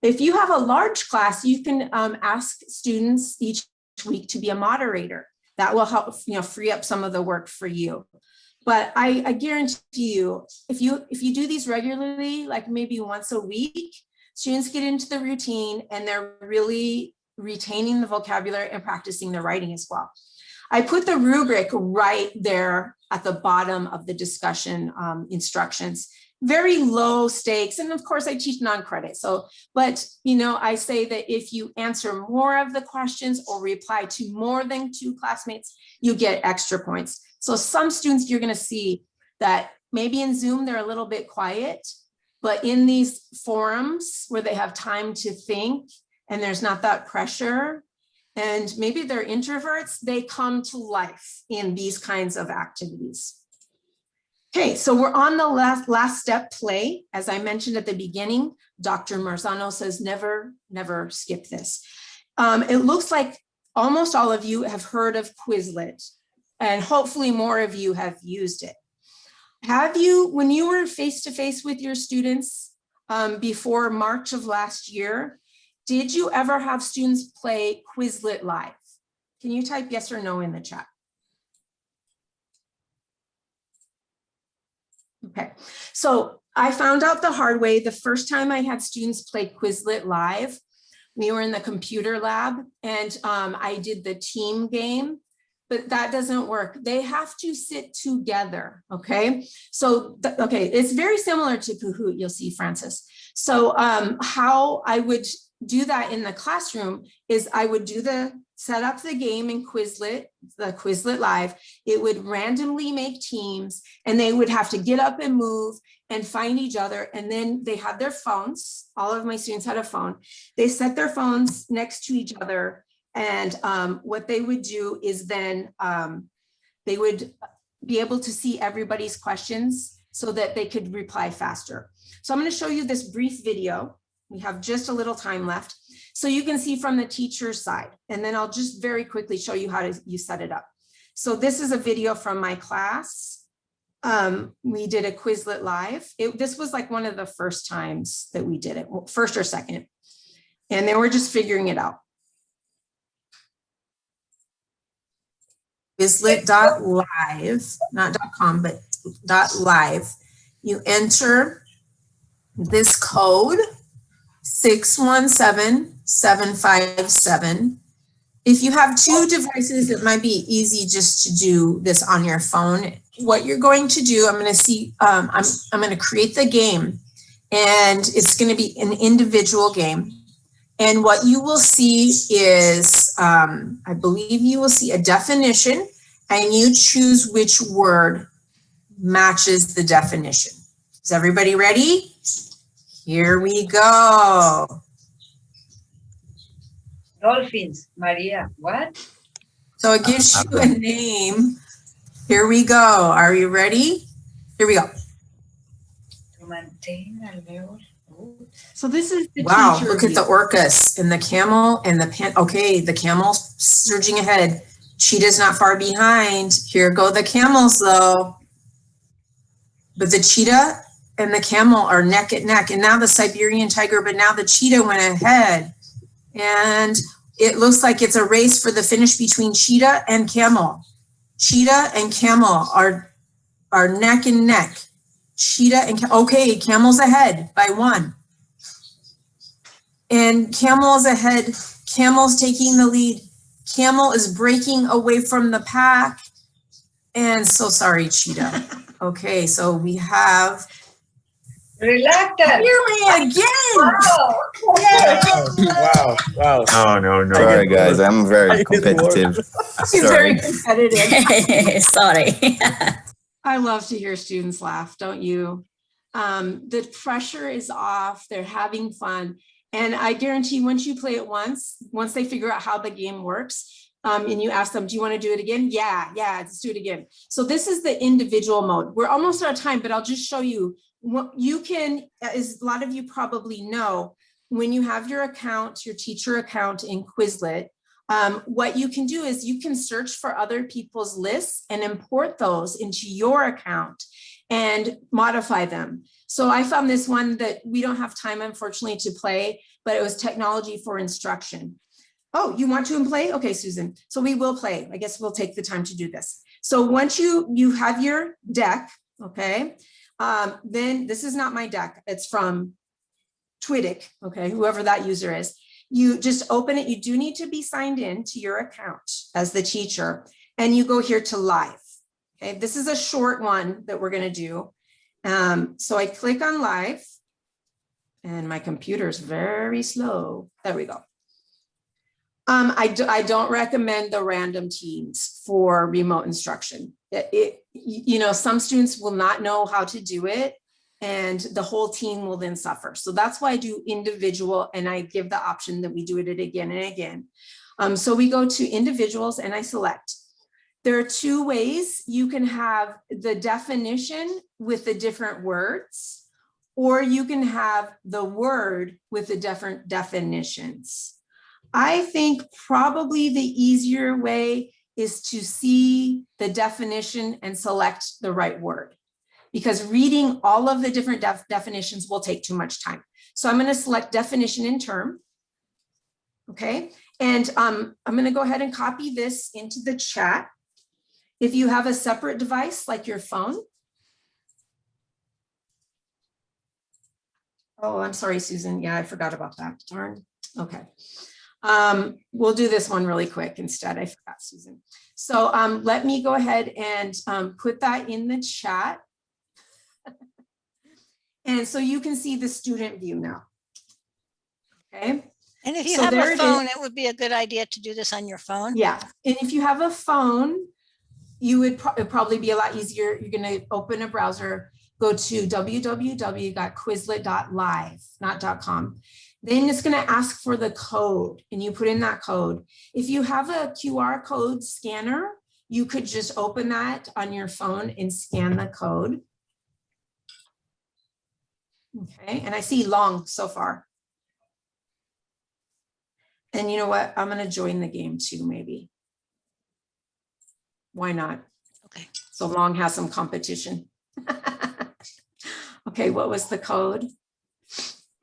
If you have a large class, you can um, ask students each week to be a moderator. That will help you know, free up some of the work for you. But I, I guarantee you, if you if you do these regularly, like maybe once a week, students get into the routine and they're really retaining the vocabulary and practicing their writing as well. I put the rubric right there at the bottom of the discussion um, instructions. Very low stakes. And of course I teach non-credit. So, but you know, I say that if you answer more of the questions or reply to more than two classmates, you get extra points. So some students you're gonna see that maybe in Zoom, they're a little bit quiet, but in these forums where they have time to think and there's not that pressure, and maybe they're introverts, they come to life in these kinds of activities. Okay, so we're on the last, last step play. As I mentioned at the beginning, Dr. Marzano says never, never skip this. Um, it looks like almost all of you have heard of Quizlet and hopefully more of you have used it. Have you, when you were face to face with your students um, before March of last year, did you ever have students play Quizlet live? Can you type yes or no in the chat? Okay, so I found out the hard way. The first time I had students play Quizlet live, we were in the computer lab and um, I did the team game, but that doesn't work. They have to sit together, okay? So, okay, it's very similar to Kahoot, you'll see, Francis. So um, how I would do that in the classroom is I would do the, set up the game in Quizlet, the Quizlet Live. It would randomly make teams and they would have to get up and move and find each other. And then they had their phones. All of my students had a phone. They set their phones next to each other. And um, what they would do is then um, they would be able to see everybody's questions so that they could reply faster. So I'm going to show you this brief video. We have just a little time left. So you can see from the teacher's side, and then I'll just very quickly show you how to you set it up. So this is a video from my class. Um, we did a Quizlet live. It, this was like one of the first times that we did it, first or second. And then we're just figuring it out. Quizlet.live, not .com, but .live. You enter this code 617757. If you have two devices, it might be easy just to do this on your phone. What you're going to do, I'm going to see, um, I'm, I'm going to create the game and it's going to be an individual game. And what you will see is, um, I believe you will see a definition and you choose which word matches the definition. Is everybody ready? Here we go. Dolphins, Maria, what? So it gives uh, you a name. Here we go. Are you ready? Here we go. To maintain a level. Oh, So this is the wow. Look at the orcas and the camel and the pan. Okay, the camel's surging ahead. Cheetah's not far behind. Here go the camels though. But the cheetah and the camel are neck and neck. And now the Siberian tiger, but now the cheetah went ahead. And it looks like it's a race for the finish between cheetah and camel. Cheetah and camel are, are neck and neck. Cheetah and, okay, camel's ahead by one. And camel is ahead, camel's taking the lead. Camel is breaking away from the pack. And so sorry, cheetah. Okay, so we have Reluctant. nearly again. Wow. Wow, wow. No, no, no. Sorry, guys. I'm very competitive. She's very Sorry. competitive. Sorry. I love to hear students laugh, don't you? Um, the pressure is off, they're having fun. And I guarantee once you play it once, once they figure out how the game works, um, and you ask them, do you want to do it again? Yeah, yeah, let's do it again. So this is the individual mode. We're almost out of time, but I'll just show you what you can, as a lot of you probably know, when you have your account, your teacher account in Quizlet, um, what you can do is you can search for other people's lists and import those into your account and modify them. So I found this one that we don't have time, unfortunately, to play, but it was technology for instruction. Oh, you want to play? Okay, Susan. So we will play. I guess we'll take the time to do this. So once you you have your deck, okay, um, then this is not my deck. It's from Twiddich, okay, whoever that user is. you just open it. You do need to be signed in to your account as the teacher and you go here to live. Okay, this is a short one that we're gonna do. Um, so I click on live and my computer is very slow. There we go. Um, I, do, I don't recommend the random teams for remote instruction. It, it- you know, some students will not know how to do it and the whole team will then suffer. So that's why I do individual and I give the option that we do it again and again. Um, so we go to individuals and I select. There are two ways you can have the definition with the different words, or you can have the word with the different definitions. I think probably the easier way is to see the definition and select the right word. Because reading all of the different def- definitions will take too much time. So I'm gonna select definition in term. Okay, and um, I'm gonna go ahead and copy this into the chat. If you have a separate device like your phone. Oh, I'm sorry, Susan. Yeah, I forgot about that. Darn. Okay. Um, we'll do this one really quick instead. I forgot, Susan. So um, let me go ahead and um, put that in the chat. And so you can see the student view now. Okay, And if you So have a phone, it would be a good idea to do this on your phone. yeah. And if you have a phone, you would pro- probably be a lot easier. You're gonna open a browser, go to www.quizlet.live, not .com. Then it's gonna ask for the code and you put in that code. If you have a QR code scanner, you could just open that on your phone and scan the code. Okay, and I see long so far. And you know what? I'm gonna join the game too, maybe. Why not? Okay. So long has some competition. Okay, what was the code?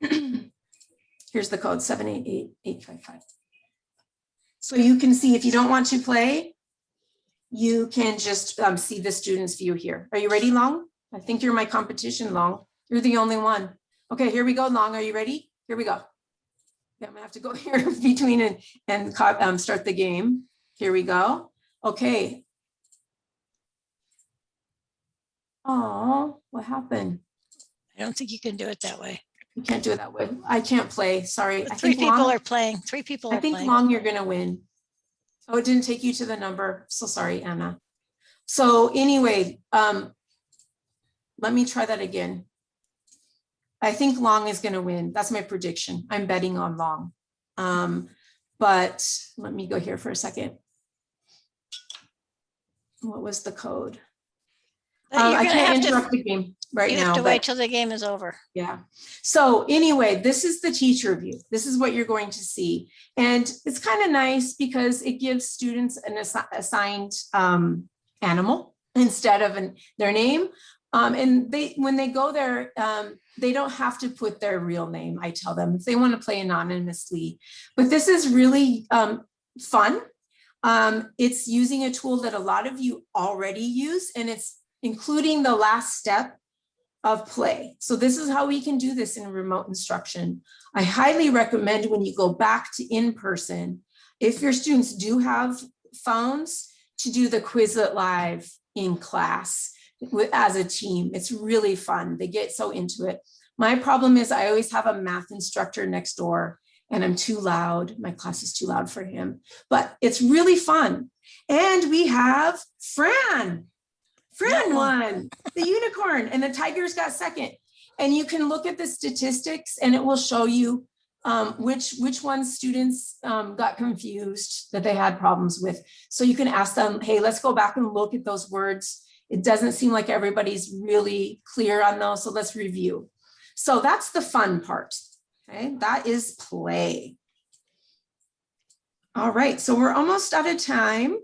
Here's the code, seven eight eight eight five five. So you can see if you don't want to play, you can just um, see the student's view here. Are you ready, Long? I think you're my competition, Long. You're the only one. Okay, here we go, Long. Are you ready? Here we go. Yeah, I'm gonna have to go here between and, and um, start the game. Here we go. Okay. Oh, what happened? I don't think you can do it that way. You can't do it that way. I can't play, sorry. Three think people Long- are playing, three people I think playing. long you're gonna win. Oh, it didn't take you to the number. So sorry, Anna. So anyway, um, let me try that again. I think long is gonna win. That's my prediction. I'm betting on long. Um, but let me go here for a second. What was the code? But Uh, I can't have to- interrupt the game right You now. have to but- wait till the game is over. yeah. So anyway, this is the teacher view. This is what you're going to see. And it's kind of nice because it gives students an assi- assigned um, animal instead of an, their name. Um, and they, when they go there, um, they don't have to put their real name. I tell them if they want to play anonymously. But this is really um, fun. Um, it's using a tool that a lot of you already use, and it's including the last step of play. So this is how we can do this in remote instruction. I highly recommend when you go back to in-person, if your students do have phones, to do the Quizlet Live in class as a team. It's really fun. They get so into it. My problem is I always have a math instructor next door and I'm too loud. My class is too loud for him, but it's really fun. And we have Fran. Fran won the unicorn and the tigers got second. And you can look at the statistics and it will show you um, which, which ones students um, got confused that they had problems with. So you can ask them, hey, let's go back and look at those words. It doesn't seem like everybody's really clear on those, so let's review. So that's the fun part, okay? That is play. All right, so we're almost out of time.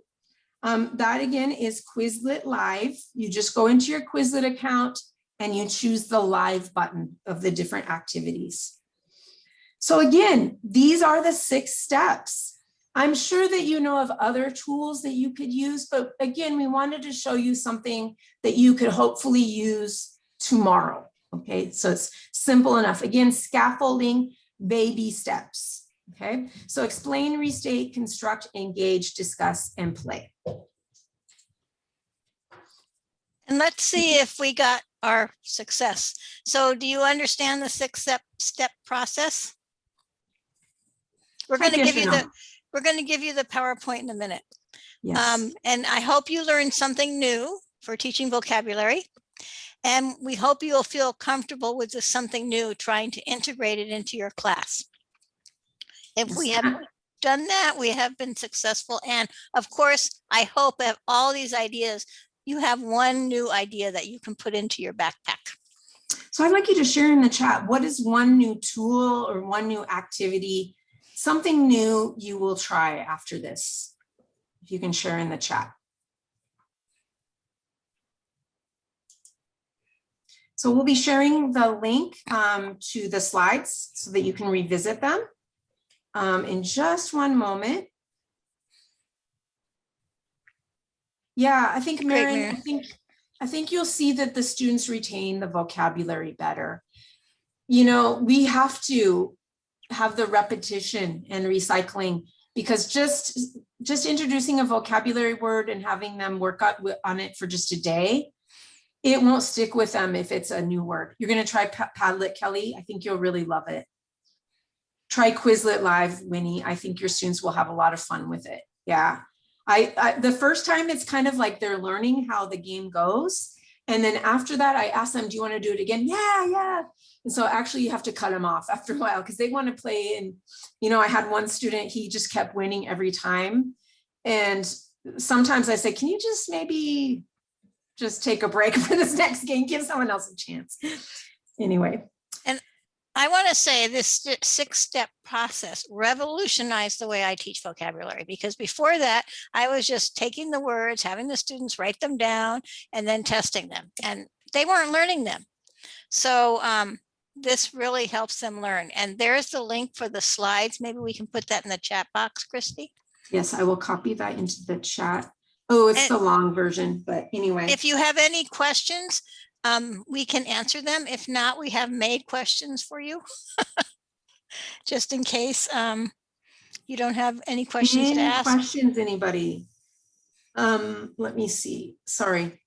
Um, that again is Quizlet Live. You just go into your Quizlet account and you choose the live button of the different activities. So again, these are the six steps. I'm sure that you know of other tools that you could use, but again, we wanted to show you something that you could hopefully use tomorrow. Okay, so it's simple enough. Again, scaffolding, baby steps. Okay, so explain, restate, construct, engage, discuss, and play. And let's see if we got our success. So do you understand the six step, step process? We're going to give you the, we're going to give you the PowerPoint in a minute. Yes. Um, and I hope you learned something new for teaching vocabulary. And we hope you'll feel comfortable with this something new, trying to integrate it into your class. If we have done that, we have been successful. And of course, I hope that all these ideas, you have one new idea that you can put into your backpack. So I'd like you to share in the chat, what is one new tool or one new activity, something new you will try after this? If you can share in the chat. So we'll be sharing the link um, to the slides so that you can revisit them um, in just one moment. Yeah, I think, Great, I think, I think you'll see that the students retain the vocabulary better. You know, we have to have the repetition and recycling because just, just introducing a vocabulary word and having them work out on it for just a day, it won't stick with them if it's a new word. You're gonna try Pa- Padlet, Kelly. I think you'll really love it. Try Quizlet Live, Winnie. I think your students will have a lot of fun with it. Yeah. I, I, the first time it's kind of like they're learning how the game goes. And then after that, I ask them, do you want to do it again? Yeah, yeah. And so actually you have to cut them off after a while because they want to play. And, you know, I had one student, he just kept winning every time. And sometimes I say, can you just maybe just take a break for this next game? Give someone else a chance. Anyway, I want to say this six-step process revolutionized the way I teach vocabulary because before that, I was just taking the words, having the students write them down and then testing them and they weren't learning them. So um, this really helps them learn. And there's the link for the slides. Maybe we can put that in the chat box, Christy. yes, I will copy that into the chat. Oh, it's And- the long version, but anyway. If you have any questions, um, we can answer them. If not, we have made questions for you. Just in case um, you don't have any questions to Any ask. questions, anybody? Um, let me see, sorry.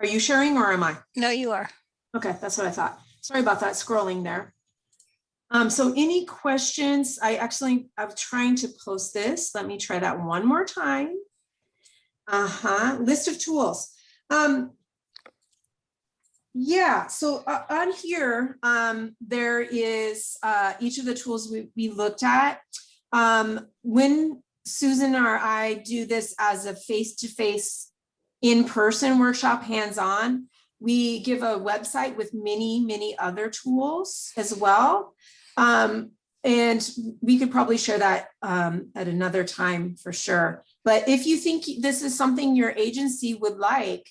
Are you sharing or am I? No, you are. Okay, that's what I thought. Sorry about that scrolling there. Um, so any questions? I actually, I'm trying to post this. Let me try that one more time. Uh-huh, list of tools. Um, yeah, so uh, on here, um, there is uh, each of the tools we, we looked at. Um, when Susan or I do this as a face-to-face in-person workshop, hands-on, we give a website with many, many other tools as well. Um, and we could probably share that um, at another time for sure. But if you think this is something your agency would like,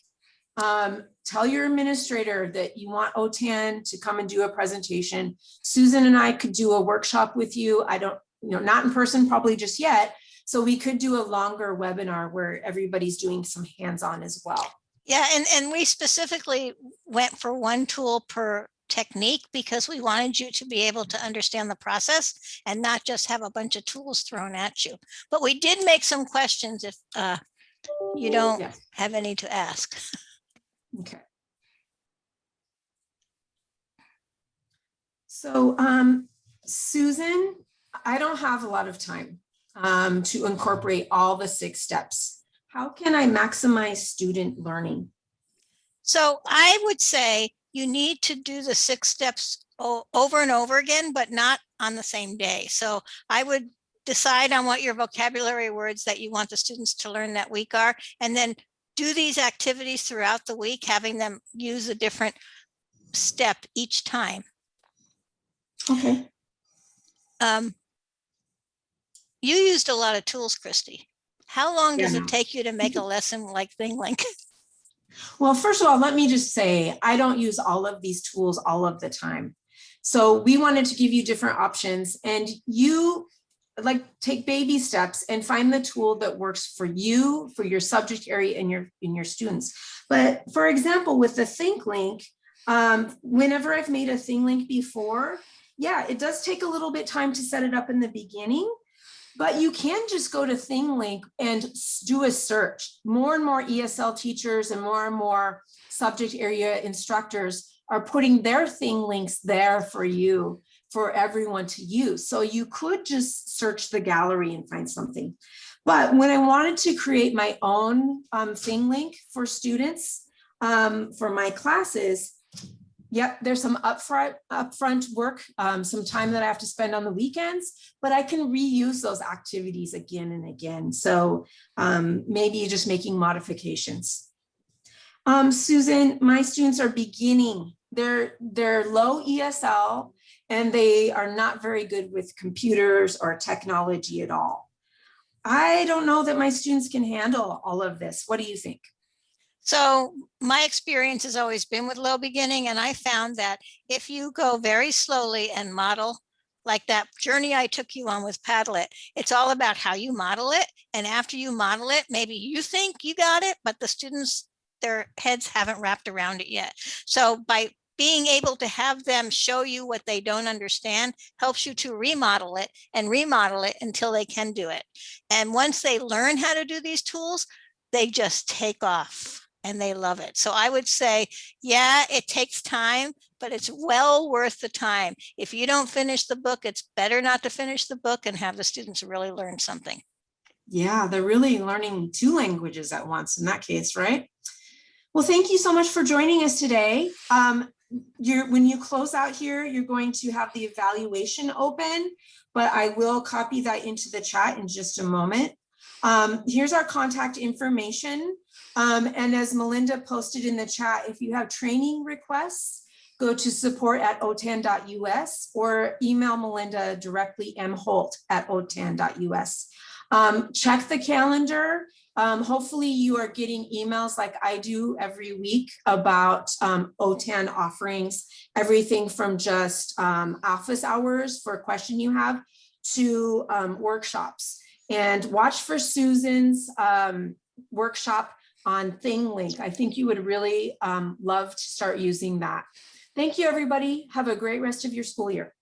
um, tell your administrator that you want OTAN to come and do a presentation. Susan and I could do a workshop with you. I don't, you know, not in person probably just yet. So we could do a longer webinar where everybody's doing some hands-on as well. Yeah, and, and we specifically went for one tool per technique because we wanted you to be able to understand the process and not just have a bunch of tools thrown at you. But we did make some questions if uh, you don't Yes. have any to ask. Okay. So um, Susan, I don't have a lot of time um, to incorporate all the six steps. How can I maximize student learning? So I would say you need to do the six steps over and over again, but not on the same day. So I would decide on what your vocabulary words that you want the students to learn that week are, and then do these activities throughout the week, having them use a different step each time. Okay. Um, you used a lot of tools, Christy. How long does Yeah. it take you to make a lesson like ThingLink? Well, first of all, let me just say, I don't use all of these tools all of the time. So we wanted to give you different options and you like take baby steps and find the tool that works for you, for your subject area and your, and your students. But for example, with the ThingLink, um, whenever I've made a ThingLink before, yeah, it does take a little bit time to set it up in the beginning, but you can just go to ThingLink and do a search. More and more ESL teachers and more and more subject area instructors are putting their ThingLinks there for you, for everyone to use. So you could just search the gallery and find something. But when I wanted to create my own um, ThingLink for students, um, for my classes, Yep, there's some upfront upfront work, um, some time that I have to spend on the weekends, but I can reuse those activities again and again. So um, maybe just making modifications. Um, Susan, my students are beginning. They're they're low ESL and they are not very good with computers or technology at all. I don't know that my students can handle all of this. What do you think? So my experience has always been with low beginning and I found that if you go very slowly and model like that journey I took you on with Padlet, it's all about how you model it. And after you model it, maybe you think you got it, but the students, their heads haven't wrapped around it yet. So by being able to have them show you what they don't understand helps you to remodel it and remodel it until they can do it. And once they learn how to do these tools, they just take off and they love it. So I would say, yeah, it takes time, but it's well worth the time. If you don't finish the book, it's better not to finish the book and have the students really learn something. Yeah, they're really learning two languages at once in that case, right? Well, thank you so much for joining us today. Um, you're, when you close out here, you're going to have the evaluation open, but I will copy that into the chat in just a moment. Um, here's our contact information. Um, and as Melinda posted in the chat, if you have training requests, go to support at otan.us or email Melinda directly mholt at otan.us. Um, check the calendar. Um, hopefully you are getting emails like I do every week about um, OTAN offerings, everything from just um, office hours for a question you have to um, workshops. And watch for Susan's um, workshop on ThingLink. I think you would really um, love to start using that. Thank you, everybody. Have a great rest of your school year.